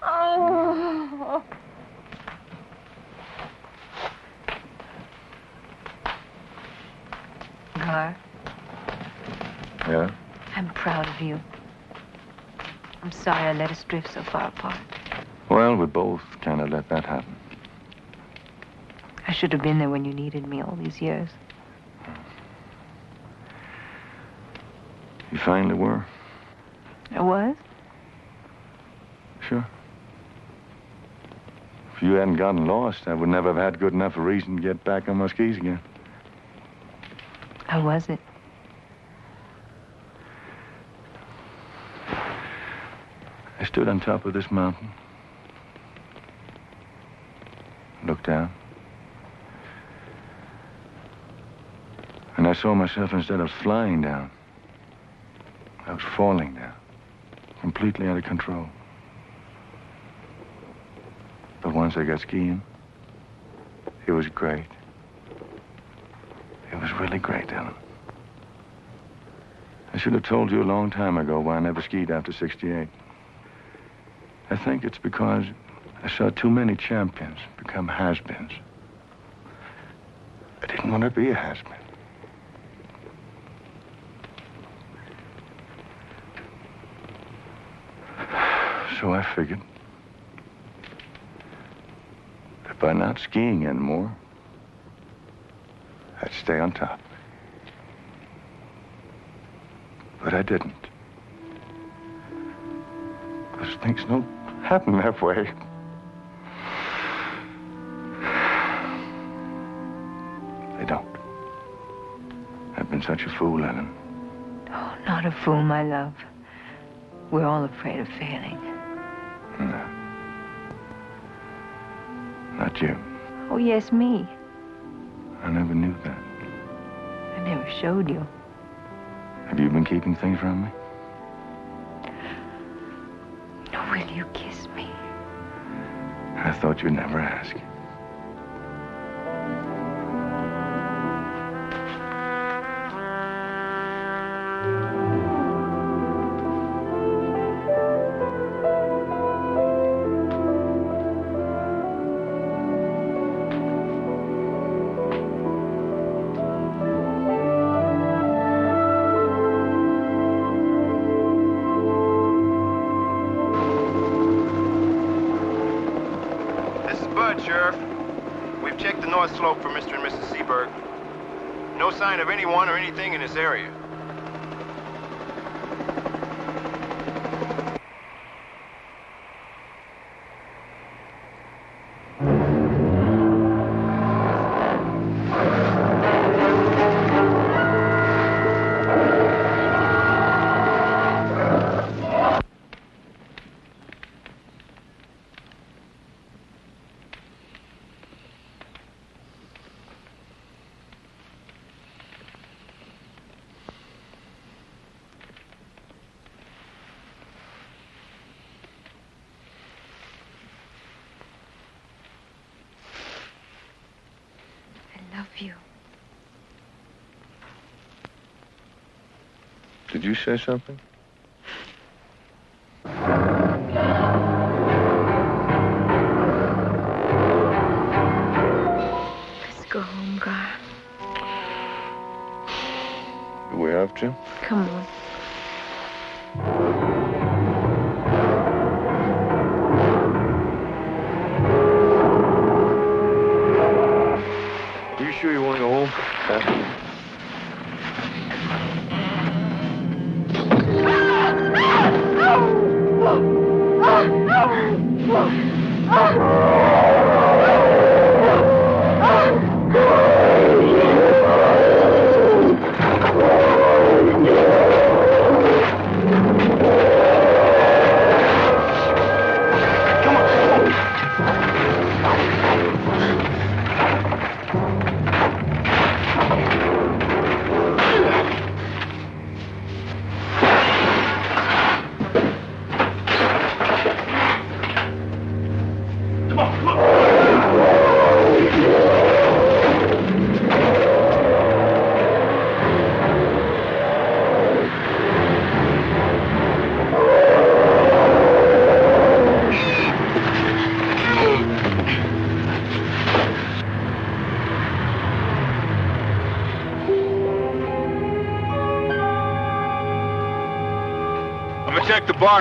Oh. Gar, Yeah? I'm proud of you. I'm sorry I let us drift so far apart. Well, we both kind of let that happen. I should have been there when you needed me all these years. You finally were? I was? Sure. If you hadn't gotten lost, I would never have had good enough a reason to get back on my skis again. How was it? I stood on top of this mountain, looked down, and I saw myself instead of flying down, I was falling down, completely out of control. But once I got skiing, it was great. It was really great, Ellen. I should have told you a long time ago why I never skied after 68. I think it's because I saw too many champions become has-beens. I didn't want to be a has-been. So I figured that by not skiing anymore, I'd stay on top. But I didn't. Because things don't happen that way. They don't. I've been such a fool, Ellen. Oh, not a fool, my love. We're all afraid of failing. Not you. Oh, yes, me. I never knew that. I never showed you. Have you been keeping things from me? Will you kiss me? I thought you'd never ask. You say something? Let's go home, Gar. Do we have to? Come on. You sure you want to go home? Come on,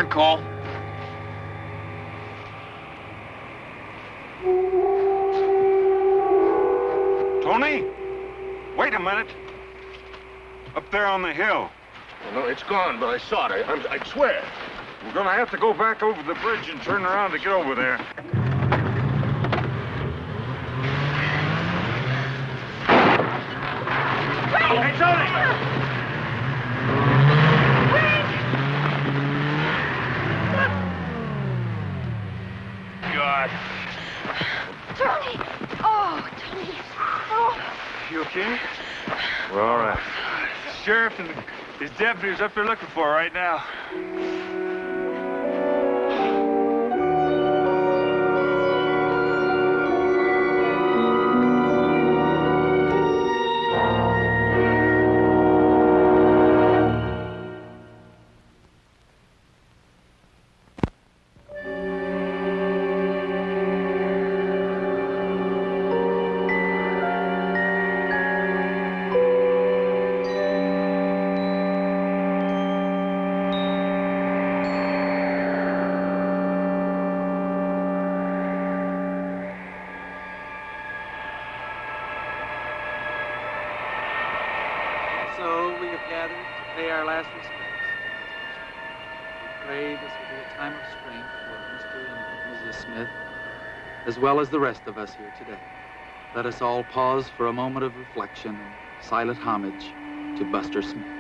barn, Cole. Tony? Wait a minute. Up there on the hill. no, it's gone, but I saw it. I, I swear. We're gonna have to go back over the bridge and turn around to get over there. Hey, Tony! God. Tony! Oh, Tony. Oh. You okay? We're all right. And his deputies up there looking for right now. As well as the rest of us here today. Let us all pause for a moment of reflection and silent homage to Buster Smith.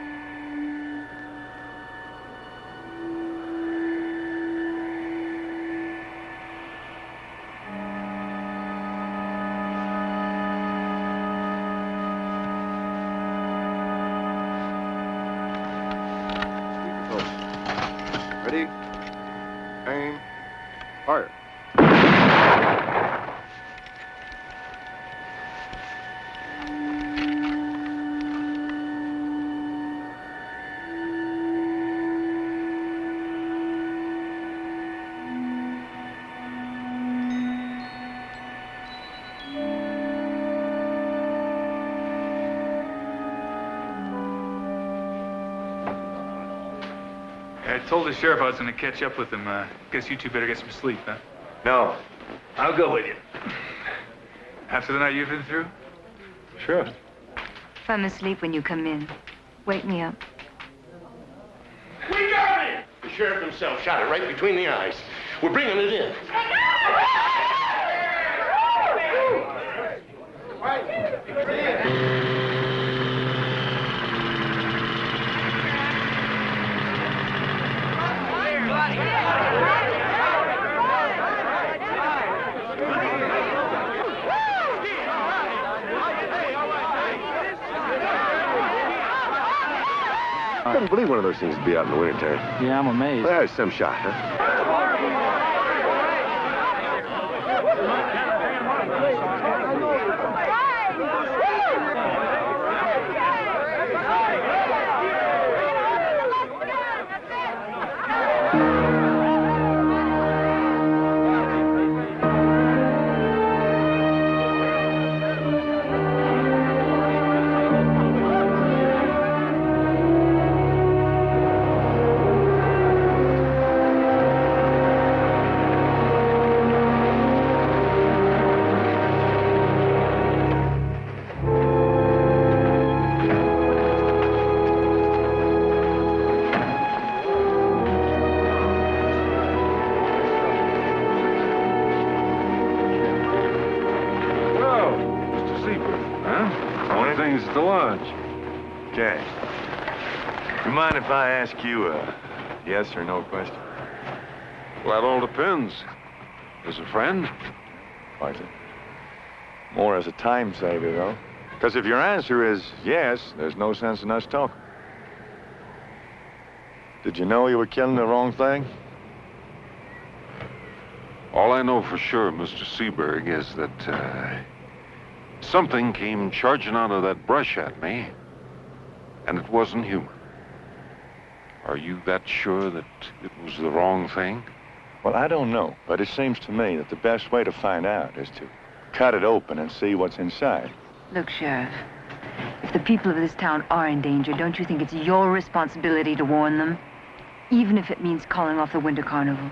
Told the sheriff I was going to catch up with him. Uh, guess you two better get some sleep, huh? No. I'll go with you. After the night you've been through? Sure. If I'm asleep when you come in, wake me up. We got it! The sheriff himself shot it right between the eyes. We're bringing it in. Believe one of those things would be out in the wintertime. Yeah, I'm amazed. Well, there's some shot, huh? As a time saver, though. Because if your answer is yes, there's no sense in us talking. Did you know you were killing the wrong thing? All I know for sure, Mr. Seberg, is that uh, something came charging out of that brush at me, and it wasn't human. Are you that sure that it was the wrong thing? Well, I don't know, but it seems to me that the best way to find out is to cut it open and see what's inside. Look, Sheriff, if the people of this town are in danger, don't you think it's your responsibility to warn them? even if it means calling off the Winter Carnival.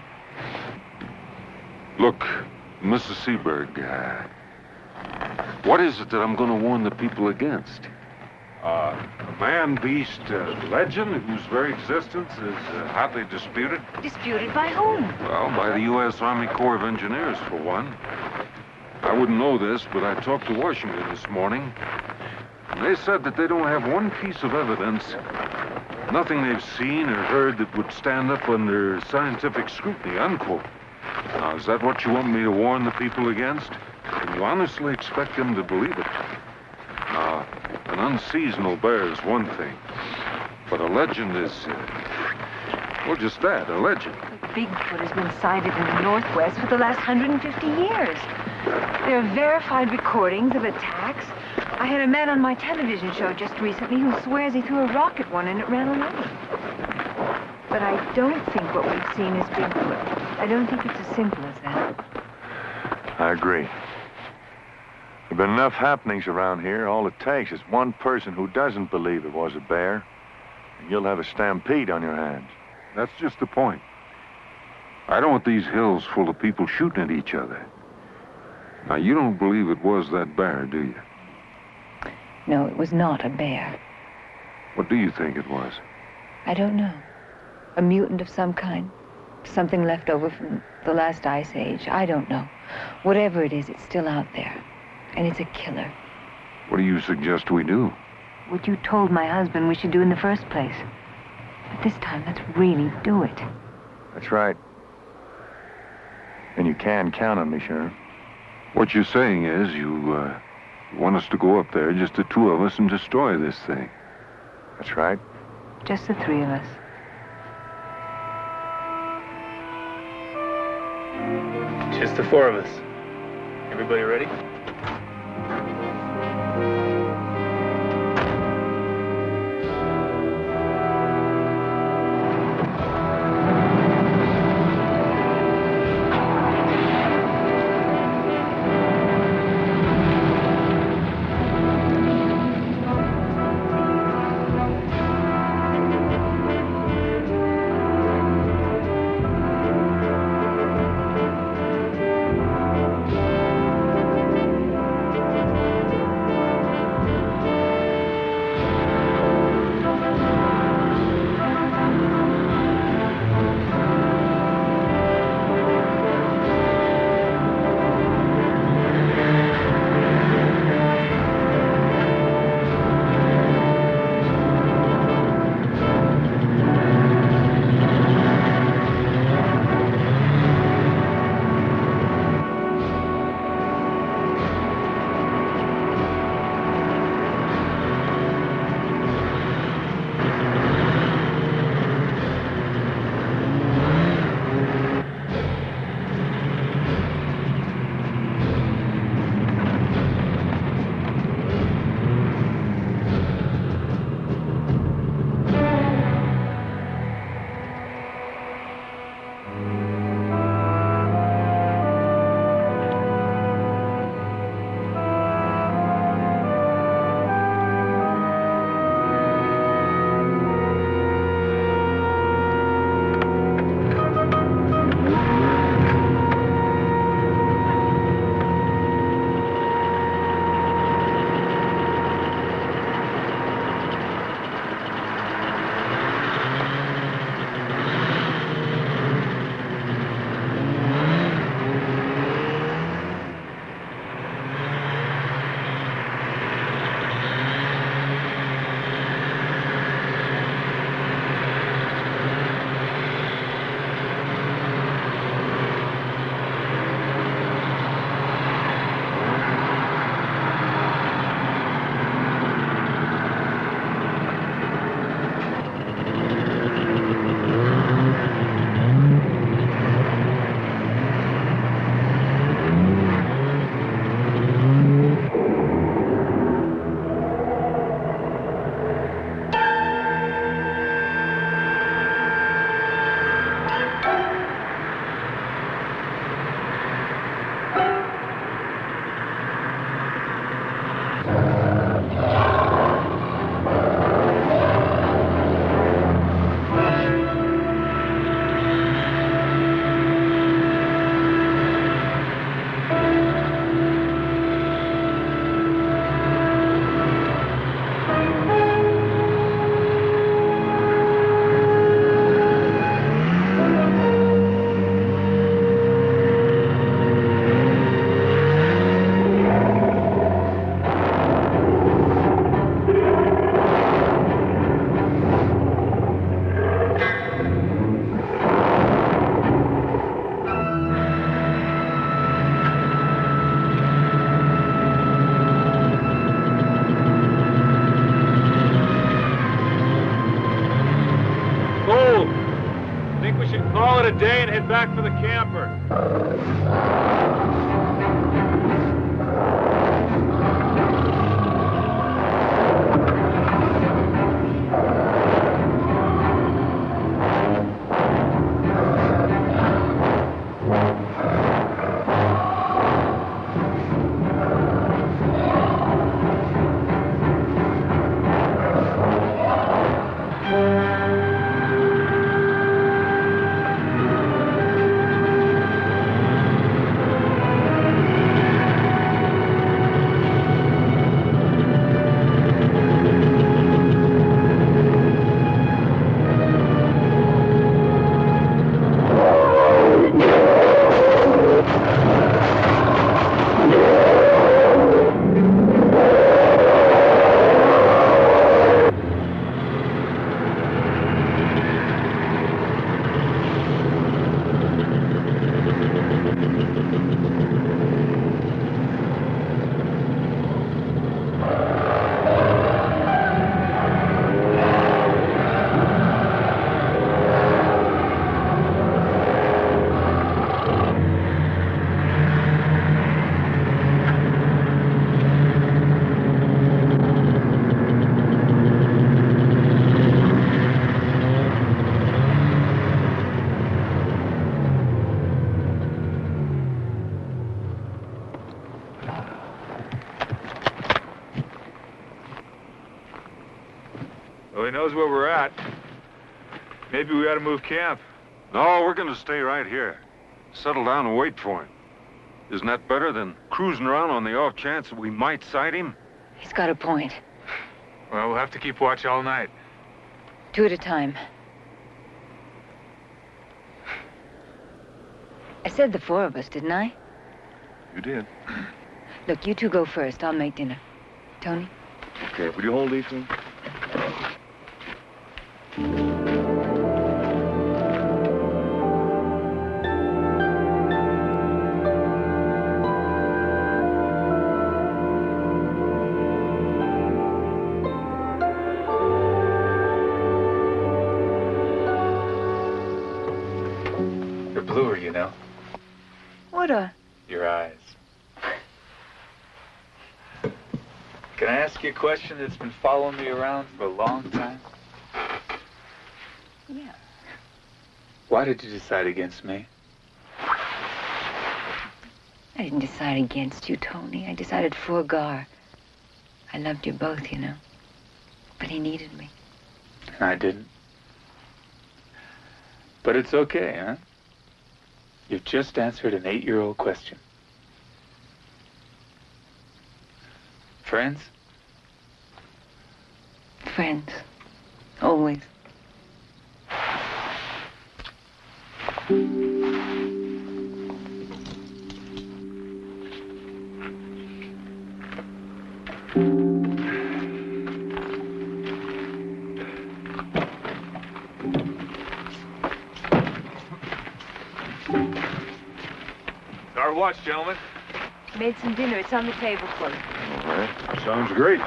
Look, Mrs. Seberg, uh, what is it that I'm going to warn the people against? Uh, a man-beast uh, legend whose very existence is uh, hotly disputed? Disputed by whom? Well, by the U.S. Army Corps of Engineers, for one. I wouldn't know this, but I talked to Washington this morning. They said that they don't have one piece of evidence, nothing they've seen or heard that would stand up under scientific scrutiny, unquote. Now, is that what you want me to warn the people against? Can you honestly expect them to believe it? Now, an unseasonal bear is one thing, but a legend is, uh, well, just that, a legend. Bigfoot has been sighted in the Northwest for the last 150 years. There are verified recordings of attacks. I had a man on my television show just recently who swears he threw a rock at one and it ran away. But I don't think what we've seen is Bigfoot. I don't think it's as simple as that. I agree. There've been enough happenings around here. All it takes is one person who doesn't believe it was a bear, and you'll have a stampede on your hands. That's just the point. I don't want these hills full of people shooting at each other. Now, you don't believe it was that bear, do you? No, it was not a bear. What do you think it was? I don't know. A mutant of some kind. Something left over from the last ice age. I don't know. Whatever it is, it's still out there. And it's a killer. What do you suggest we do? What you told my husband we should do in the first place. But this time, let's really do it. That's right. And you can count on me, Sheriff. What you're saying is you, uh, want us to go up there, just the two of us, and destroy this thing. That's right. Just the three of us. Just the four of us. Everybody ready? Head back Maybe we ought to move camp. No, we're going to stay right here. Settle down and wait for him. Isn't that better than cruising around on the off chance that we might sight him? He's got a point. Well, we'll have to keep watch all night. Two at a time. I said the four of us, didn't I? You did. Look, you two go first. I'll make dinner. Tony? Okay, will you hold these things? Question that's been following me around for a long time? Yeah. Why did you decide against me? I didn't decide against you, Tony. I decided for Gar. I loved you both, you know. But he needed me. And I didn't. But it's okay, huh? You've just answered an eight-year-old question. Friends? Friends. Always. Our watch, gentlemen. Made some dinner. It's on the table for you. All right. Sounds great.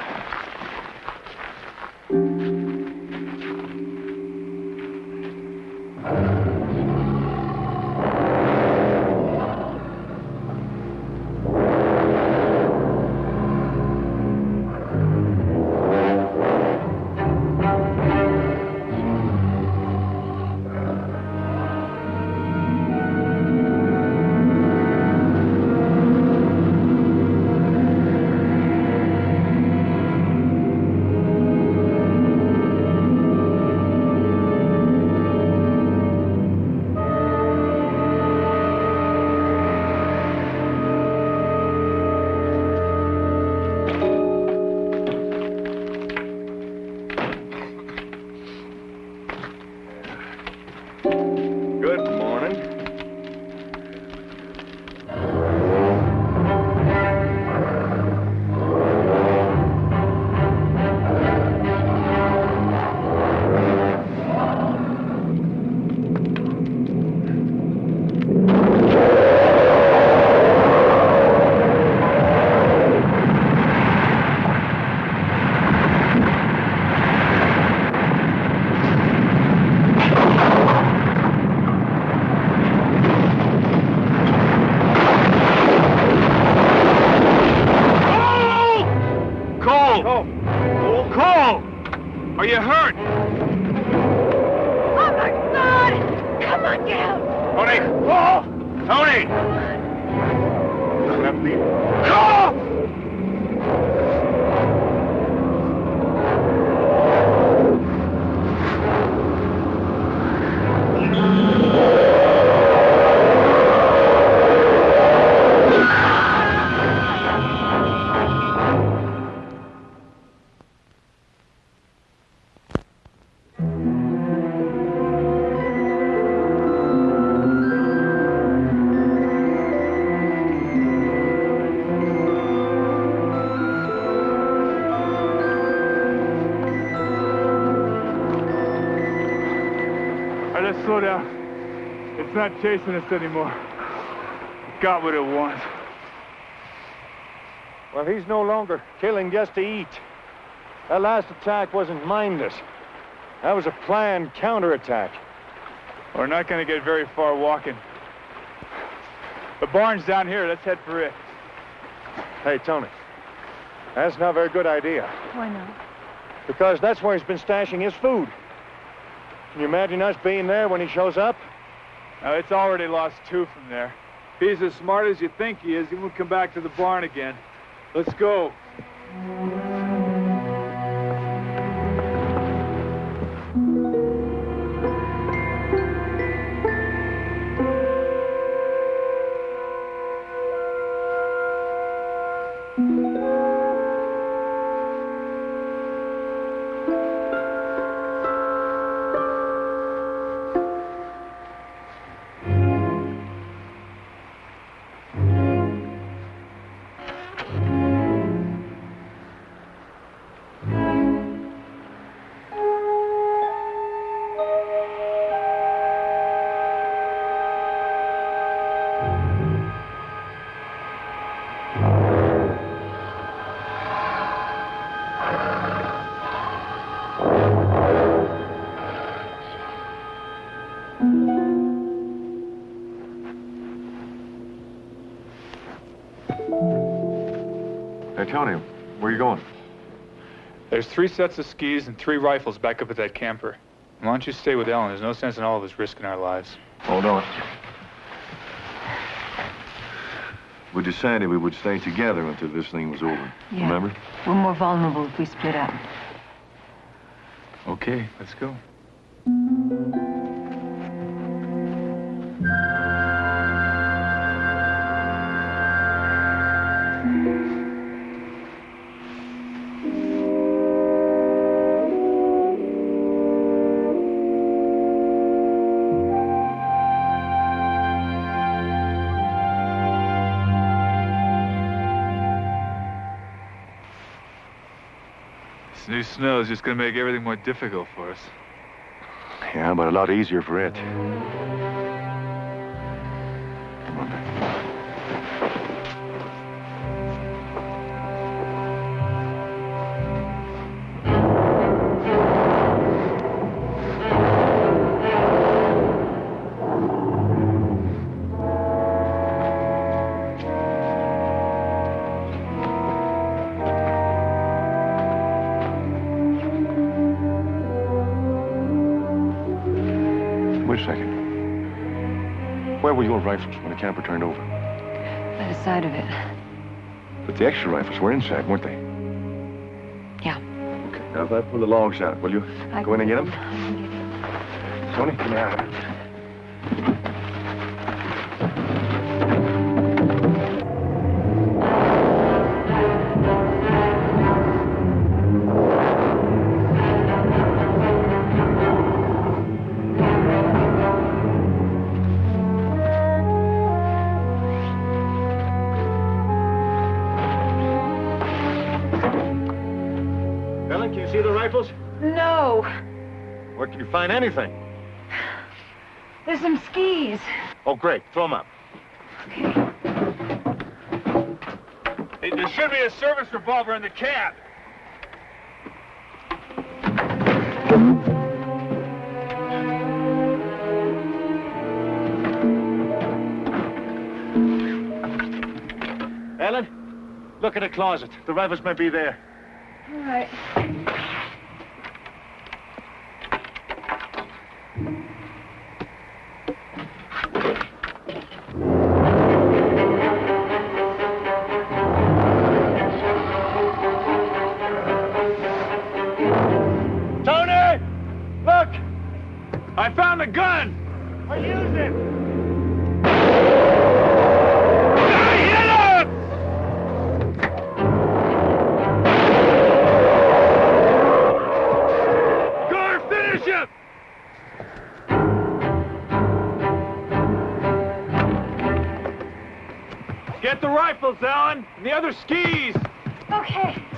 Not chasing us anymore. It got what it wants. Well, he's no longer killing just to eat. That last attack wasn't mindless. That was a planned counterattack. We're not going to get very far walking. The barn's down here. Let's head for it. Hey, Tony. That's not a very good idea. Why not? Because that's where he's been stashing his food. Can you imagine us being there when he shows up? Now, it's already lost two from there. If he's as smart as you think he is, he won't come back to the barn again. Let's go. Hey, Tony, where are you going? There's three sets of skis and three rifles back up at that camper. Why don't you stay with Ellen? There's no sense in all of us risking our lives. Hold on. We decided we would stay together until this thing was over. Yeah. Remember? We're more vulnerable if we split up. Okay, let's go. Snow is just going to make everything more difficult for us. Yeah, but a lot easier for it. Second. Where were your rifles when the camper turned over? By the side of it. But the extra rifles were inside, weren't they? Yeah. Okay. Now, if I pull the logs out, will you I go in and get them? them. Tony, come here. Find anything? There's some skis. Oh, great. Throw them up. Hey, there should be a service revolver in the cab. Ellen, look in the closet. The rifles might be there. Get the rifles, Alan, and the other skis! Okay.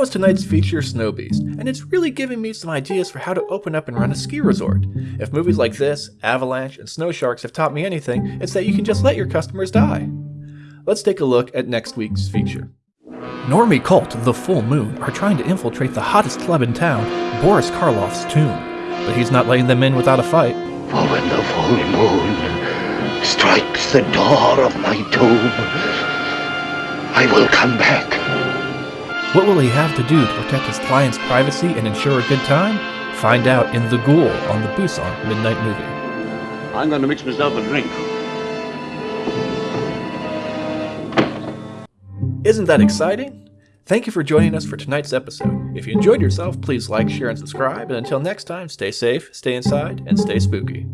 Was tonight's feature, Snow Beast, and it's really giving me some ideas for how to open up and run a ski resort. If movies like this, Avalanche, and Snow Sharks have taught me anything, it's that you can just let your customers die. Let's take a look at next week's feature. Normie cult The Full Moon are trying to infiltrate the hottest club in town, Boris Karloff's tomb. But he's not letting them in without a fight. For when the full moon strikes the door of my tomb, I will come back. What will he have to do to protect his client's privacy and ensure a good time? Find out in The Ghoul on the Busan Midnight Movie. I'm going to mix myself a drink. Isn't that exciting? Thank you for joining us for tonight's episode. If you enjoyed yourself, please like, share, and subscribe. And until next time, stay safe, stay inside, and stay spooky.